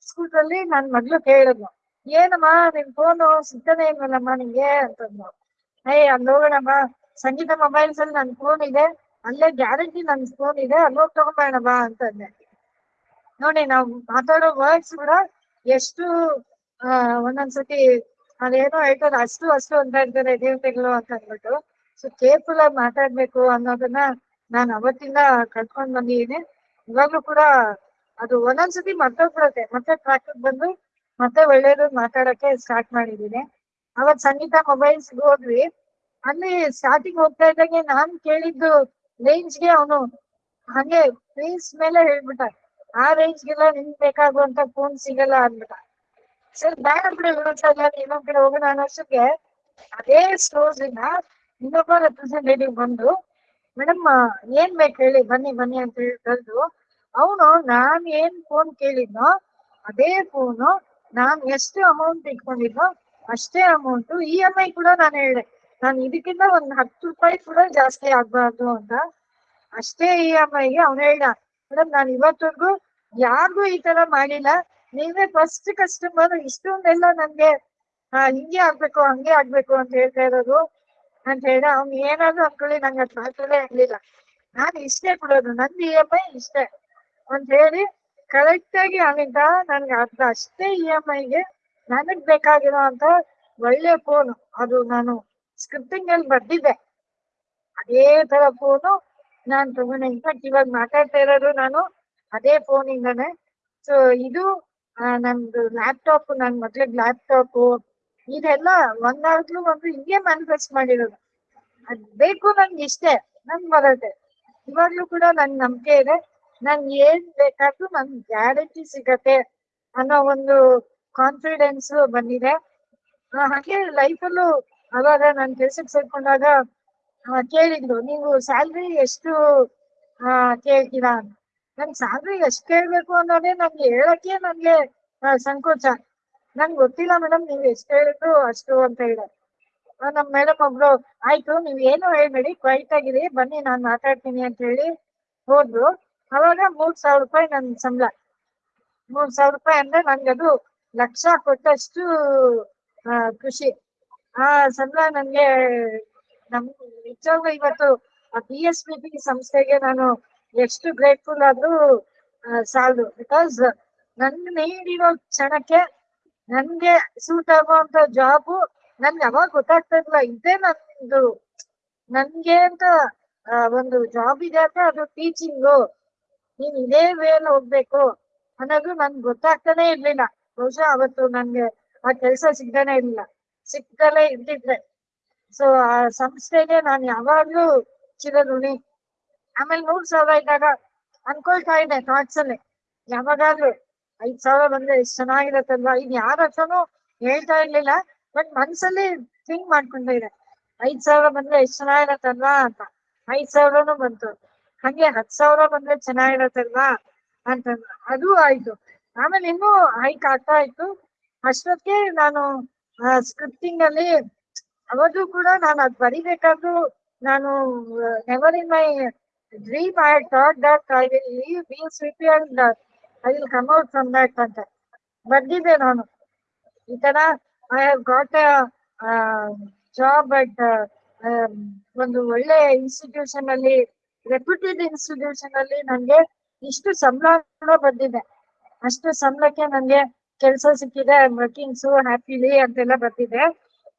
ಸ್ಕೂಟಲ್ಲಿ ನನ್ ಮಗ್ಳು ಕೇಳಿದ್ನು ಏನಮ್ಮ ನಿನ್ ಫೋನು ಸಿಗ್ತಾನೆ ಇಲ್ವಲ್ಲಮ್ಮ ನಿಂಗೆ? ಅಂತಂದ್ರು ಏಯ್, ಅಲ್ಲಿ ಹೋಗೋಣಮ್ಮ. ಸಂಗೀತ ಮೊಬೈಲ್ಸ್ ಅಲ್ಲಿ ನನ್ ಫೋನ್ ಇದೆ. ಅಲ್ಲೇ ಗ್ಯಾರಂಟಿ ನನ್ ಫೋನ್ ಇದೆ. ಅಲ್ಲಿ ಹೋಗಿ ತಗೊಂಬೇಡಮ್ಮ ಅಂತಂದೆ. ನೋಡಿ, ನಾವು ಮಾತಾಡೋ ವರ್ಡ್ಸ್ ಕೂಡ ಎಷ್ಟು, ಆ, ಒಂದೊಂದ್ಸತಿ ಅದೇನೋ ಹೇಳ್ತಾರೆ ಅಷ್ಟು ಅಷ್ಟು ಅಂತ ಇರ್ತಾರೆ ದೇವತೆಗಳು ಅಂತ ಅಂದ್ಬಿಟ್ಟು. ಸೊ ಕೇರ್ಫುಲ್ ಆಗಿ ಮಾತಾಡ್ಬೇಕು ಅನ್ನೋದನ್ನ ನಾನು ಅವತ್ತಿಂದ ಕಲ್ತ್ಕೊಂಡ್ ಬಂದಿದ್ದೀನಿ. ಇವಾಗ್ಲೂ ಕೂಡ ಅದು ಒಂದೊಂದ್ಸತಿ ಮರ್ತೋಗ್ಬಿಡತ್ತೆ ಮತ್ತೆ ಟ್ರ್ಯಾಕ್ ಬಂದು ಮತ್ತೆ ಒಳ್ಳೇದು ಮಾತಾಡಕ್ಕೆ ಸ್ಟಾರ್ಟ್ ಮಾಡಿದೀನಿ ಅವತ್ ಸಂಗೀತ ಮೊಬೈಲ್ಸ್ ಹೋದ್ವಿ. ಅಲ್ಲಿ ಸ್ಟಾರ್ಟಿಂಗ್ ಹೋಗ್ತಾ ಇದ್ದಂಗೆ ನಾನ್ ಕೇಳಿದ್ದು ರೇಂಜ್ಗೆ ಅವನು ಹಂಗೆ ಫೇಸ್ ಮೇಲೆ ಹೇಳ್ಬಿಟ್ಟ. ಆ ರೇಂಜ್ಗೆಲ್ಲ ನಿಮ್ಗೆ ಬೇಕಾಗುವಂತ ಫೋನ್ ಸಿಗಲ್ಲ ಅಂದ್ಬಿಟ್ಟ. ಸರ್, ಬೇಡ ಬಿಡಿ, ಇನ್ನೊಂದ್ ಕಡೆ ಹೋಗೋಣ ಅನ್ನೋಷ್ಟಕ್ಕೆ ಅದೇ ಸ್ಟೋರ್ಸ್ ಇಂದ ಇನ್ನೊಬ್ಬ ರೆಪ್ರೆಸೆಂಟೇಟಿವ್ ಬಂದು, ಮೇಡಮ್ ಏನ್ ಬೇಕು ಹೇಳಿ, ಬನ್ನಿ ಬನ್ನಿ ಅಂತ ಹೇಳಿ ಕರೆದು ಅವನು ನಾನ್ ಏನ್ ಫೋನ್ ಕೇಳಿದ್ನೋ ಅದೇ ಫೋನು ನಾನ್ ಎಷ್ಟು ಅಮೌಂಟ್ ಇಟ್ಕೊಂಡಿದ್ನೋ ಅಷ್ಟೇ ಅಮೌಂಟ್ ಇ ಐ ಕೂಡ ನಾನು ಹೇಳಿದೆ. ನಾನು ಇದಕ್ಕಿಂತ ಒಂದ್ ಹತ್ತು ರೂಪಾಯಿ ಕೂಡ ಜಾಸ್ತಿ ಆಗ್ಬಾರ್ದು ಅಂತ. ಅಷ್ಟೇ ಇ ಎಂ ಐಗೆ ಅವ್ನು ಹೇಳ್ದ ಮೇಡಮ್ ನಾನು ಇವತ್ತವರೆಗೂ ಯಾರಿಗೂ ಈ ತರ ಮಾಡಿಲ್ಲ. ನೀವೇ ಫಸ್ಟ್ ಕಸ್ಟಮರ್ ಇಷ್ಟೊಂದೆಲ್ಲ ನನ್ಗೆ ಹಿಂಗೆ ಆಗ್ಬೇಕು, ಹಂಗೆ ಆಗ್ಬೇಕು ಅಂತ ಹೇಳ್ತಾ ಇರೋದು. ಅಂತ ಹೇಳ ಅವ್ನು ಏನಾದ್ರು ಅನ್ಕೊಳ್ಳಿ, ನಂಗೆ ಅದ್ ಮಾತಾಡೇ ಆಗ್ಲಿಲ್ಲ. ನಾನು ಇಷ್ಟೇ ಕೊಡೋದು, ನಂದು ಇ ಎಂ ಐ ಇಷ್ಟೇ. ಅಂತ ಹೇಳಿ ಕರೆಕ್ಟ್ ಆಗಿ ಅವನಿಂದ ನನ್ಗೆ ಅರ್ಧ ಅಷ್ಟೇ ಇ ಎಂ ಐಗೆ ನನಗ್ ಬೇಕಾಗಿರೋ ಅಂತ ಒಳ್ಳೆ ಫೋನ್ ಅದು ನಾನು ಸ್ಕ್ರಿಪ್ಟಿಂಗ್ ಅಲ್ಲಿ ಬರ್ದಿದ್ದೆ. ಅದೇ ತರ ಫೋನು ನಾನ್ ತಗೊಂಡೆ ಇನ್ಫ್ಯಾಕ್ಟ್ ಇವಾಗ ಮಾತಾಡ್ತಾ ಇರೋದು ನಾನು ಅದೇ ಫೋನ್ ಇಂದಾನೆ. ಸೊ ಇದು ನಂದು ಲ್ಯಾಪ್ಟಾಪ್ ನನ್ ಮಗ್ಳಿಗ್ ಲ್ಯಾಪ್ಟಾಪ್ ಇದೆಲ್ಲ ಒಂದಾಗ್ಲೂ ಒಂದು ಹಿಂಗೆ ಮ್ಯಾನಿಫೆಸ್ಟ್ ಮಾಡಿರೋದು. ಅದ್ ಬೇಕು ನನ್ಗೆ ಇಷ್ಟೇ ನನ್ ಬರತ್ತೆ ಇವಾಗ್ಲೂ ಕೂಡ ನನ್ ನಂಬಿಕೆ ಇದೆ. ನನ್ ಏನ್ ಬೇಕಾದ್ರೂ ನನ್ ಗ್ಯಾರಂಟಿ ಸಿಗತ್ತೆ ಅನ್ನೋ ಒಂದು ಕಾನ್ಫಿಡೆನ್ಸ್ ಬಂದಿದೆ. ಹಾಗೆ ಲೈಫಲ್ಲೂ ಅವಾಗ ನಾನ್ ಕೆಲ್ಸಕ್ಕೆ ಸೇರ್ಕೊಂಡಾಗ ಕೇಳಿದ್ರು ನೀವು ಸ್ಯಾಲ್ರಿ ಎಷ್ಟು ಆ, ಕೇಳ್ತೀರಾ? ನನ್ ಸ್ಯಾಲ್ರಿ ಎಷ್ಟ್ ಕೇಳ್ಬೇಕು ಅನ್ನೋದೇ ನನ್ಗೆ ಹೇಳಕ್ಕೆ ನನ್ಗೆ ಸಂಕೋಚ. ನಂಗ್ ಗೊತ್ತಿಲ್ಲ ಮೇಡಮ್ ನೀವ್ ಎಷ್ಟ್ ಹೇಳಿದ್ರು ಅಷ್ಟು ಅಂತ ಹೇಳ. ನಮ್ ಮೇಡಮ್ ಒಬ್ರು ಆಯ್ತು ನೀವ್ ಏನು ಹೇಳ್ಬೇಡಿ ಕ್ವೈಟ್ ಆಗಿರಿ ಬನ್ನಿ ನಾನ್ ಮಾತಾಡ್ತೀನಿ ಅಂತ ಹೇಳಿ ಹೋದ್ರು. ಅವಾಗ ಮೂರ್ ಸಾವಿರ ರೂಪಾಯಿ ನನ್ ಸಂಬಳ. ಮೂರ್ ಸಾವಿರ ರೂಪಾಯಿ ಅಂದ್ರೆ ನನ್ಗದು ಅದು ಲಕ್ಷ ಕೊಟ್ಟಷ್ಟು ಖುಷಿ. ಆ ಸಂಬಳ ನನ್ಗೆ ನಮ್ ನಿಜವಾಗ್ಲೂ ಇವತ್ತು ಬಿ ಎಸ್ ಬಿ ಪಿ ಸಂಸ್ಥೆಗೆ ನಾನು ಎಷ್ಟು ಗ್ರೇಟ್ಫುಲ್ ಆದ್ರೂ ಸಾಲದು. ಬಿಕಾಸ್ ನನ್ಗೆ ನೀಡಿರೋ ಕ್ಷಣಕ್ಕೆ ನನ್ಗೆ ಸೂಟ್ ಆಗುವಂತ ಜಾಬು ನನ್ಗೆ ಅವಾಗ ಗೊತ್ತಾಗ್ತಾ ಇರ್ಲಿಲ್ಲ. ಇದೇ ನಂದು, ನನ್ಗೆ ಅಂತ ಒಂದು ಜಾಬ್ ಇದೆ ಅಂದ್ರೆ ಅದು ಟೀಚಿಂಗು ನೀನ್ ಇದೇ ವೇಲ್ ಹೋಗ್ಬೇಕು. ಅನ್ನೋದು ನನ್ಗೆ ಗೊತ್ತಾಗ್ತಾನೆ ಇರ್ಲಿಲ್ಲ. ಬಹುಶಃ ಅವತ್ತು ನನ್ಗೆ ಆ ಕೆಲಸ ಸಿಗ್ತಾನೆ ಇರ್ಲಿಲ್ಲ. ಸಿಕ್ಕಲೇ ಇದ್ದಿದ್ರೆ ಸೊ ಆ ಸಂಸ್ಥೆಗೆ ನಾನು ಯಾವಾಗ್ಲೂ ಚಿರಋಣಿ. ಆಮೇಲೆ ನೂರ್ ಸಾವಿರ ಇದ್ದಾಗ ಅನ್ಕೊಳ್ತಾ ಇದ್ದೆ ಥಾಟ್ಸ್ ಅಲ್ಲಿ. ಯಾವಾಗಾದ್ರೂ ಐದ್ ಸಾವಿರ ಬಂದ್ರೆ ಎಷ್ಟ್ ಚೆನ್ನಾಗಿರತ್ತಲ್ವಾ ಇನ್ ಯಾರ ಹತ್ರನೂ ಹೇಳ್ತಾ ಇರ್ಲಿಲ್ಲ. ಬಟ್ ಮನ್ಸಲ್ಲಿ ಥಿಂಕ್ ಮಾಡ್ಕೊಂಡಿದೆ ಐದ್ ಸಾವಿರ ಬಂದ್ರೆ ಎಷ್ಟ್ ಚೆನ್ನಾಗಿರತ್ತಲ್ವಾ ಅಂತ. ಐದ್ ಸಾವಿರನೂ ಬಂತು. ಹಂಗೆ ಹತ್ ಸಾವಿರ ಬಂದ್ರೆ ಚೆನ್ನಾಗಿರತ್ತಲ್ವಾ ಅಂತ ಅದು ಆಯ್ತು. ಆಮೇಲೆ ಇನ್ನೂ ಹೈಕ್ ಆಗ್ತಾ ಇತ್ತು. ಅಷ್ಟೊತ್ತಿಗೆ ನಾನು ಸ್ಕ್ರಿಪ್ಟಿಂಗ್ ಅಲ್ಲಿ ಅವತ್ತು ಕೂಡ ನಾನು ಅದ್ ಬರಿಬೇಕಾದ್ರು ನಾನು never in my dream I thought that I will leave B C P and I will come out from that ಅಂತ. ಬರ್ದಿದ್ದೆ ನಾನು. ಈ ತರ I have got a job at ಒಂದು ಒಳ್ಳೆ ಇನ್ಸ್ಟಿಟ್ಯೂಷನ್ ಅಲ್ಲಿ ರೆಪ್ಯೂಟೆಡ್ ಇನ್ಸ್ಟಿಟ್ಯೂಷನ್ ಅಲ್ಲಿ ನನ್ಗೆ ಇಷ್ಟು ಸಂಬಳ ಬಂದಿದೆ. ಅಷ್ಟು ಸಂಬಳಕ್ಕೆ ನನ್ಗೆ ಕೆಲಸ ಸಿಕ್ಕಿದೆ ವರ್ಕಿಂಗ್ಸ್ ಹ್ಯಾಪಿಲಿ ಅಂತೆಲ್ಲ ಬರ್ತಿದೆ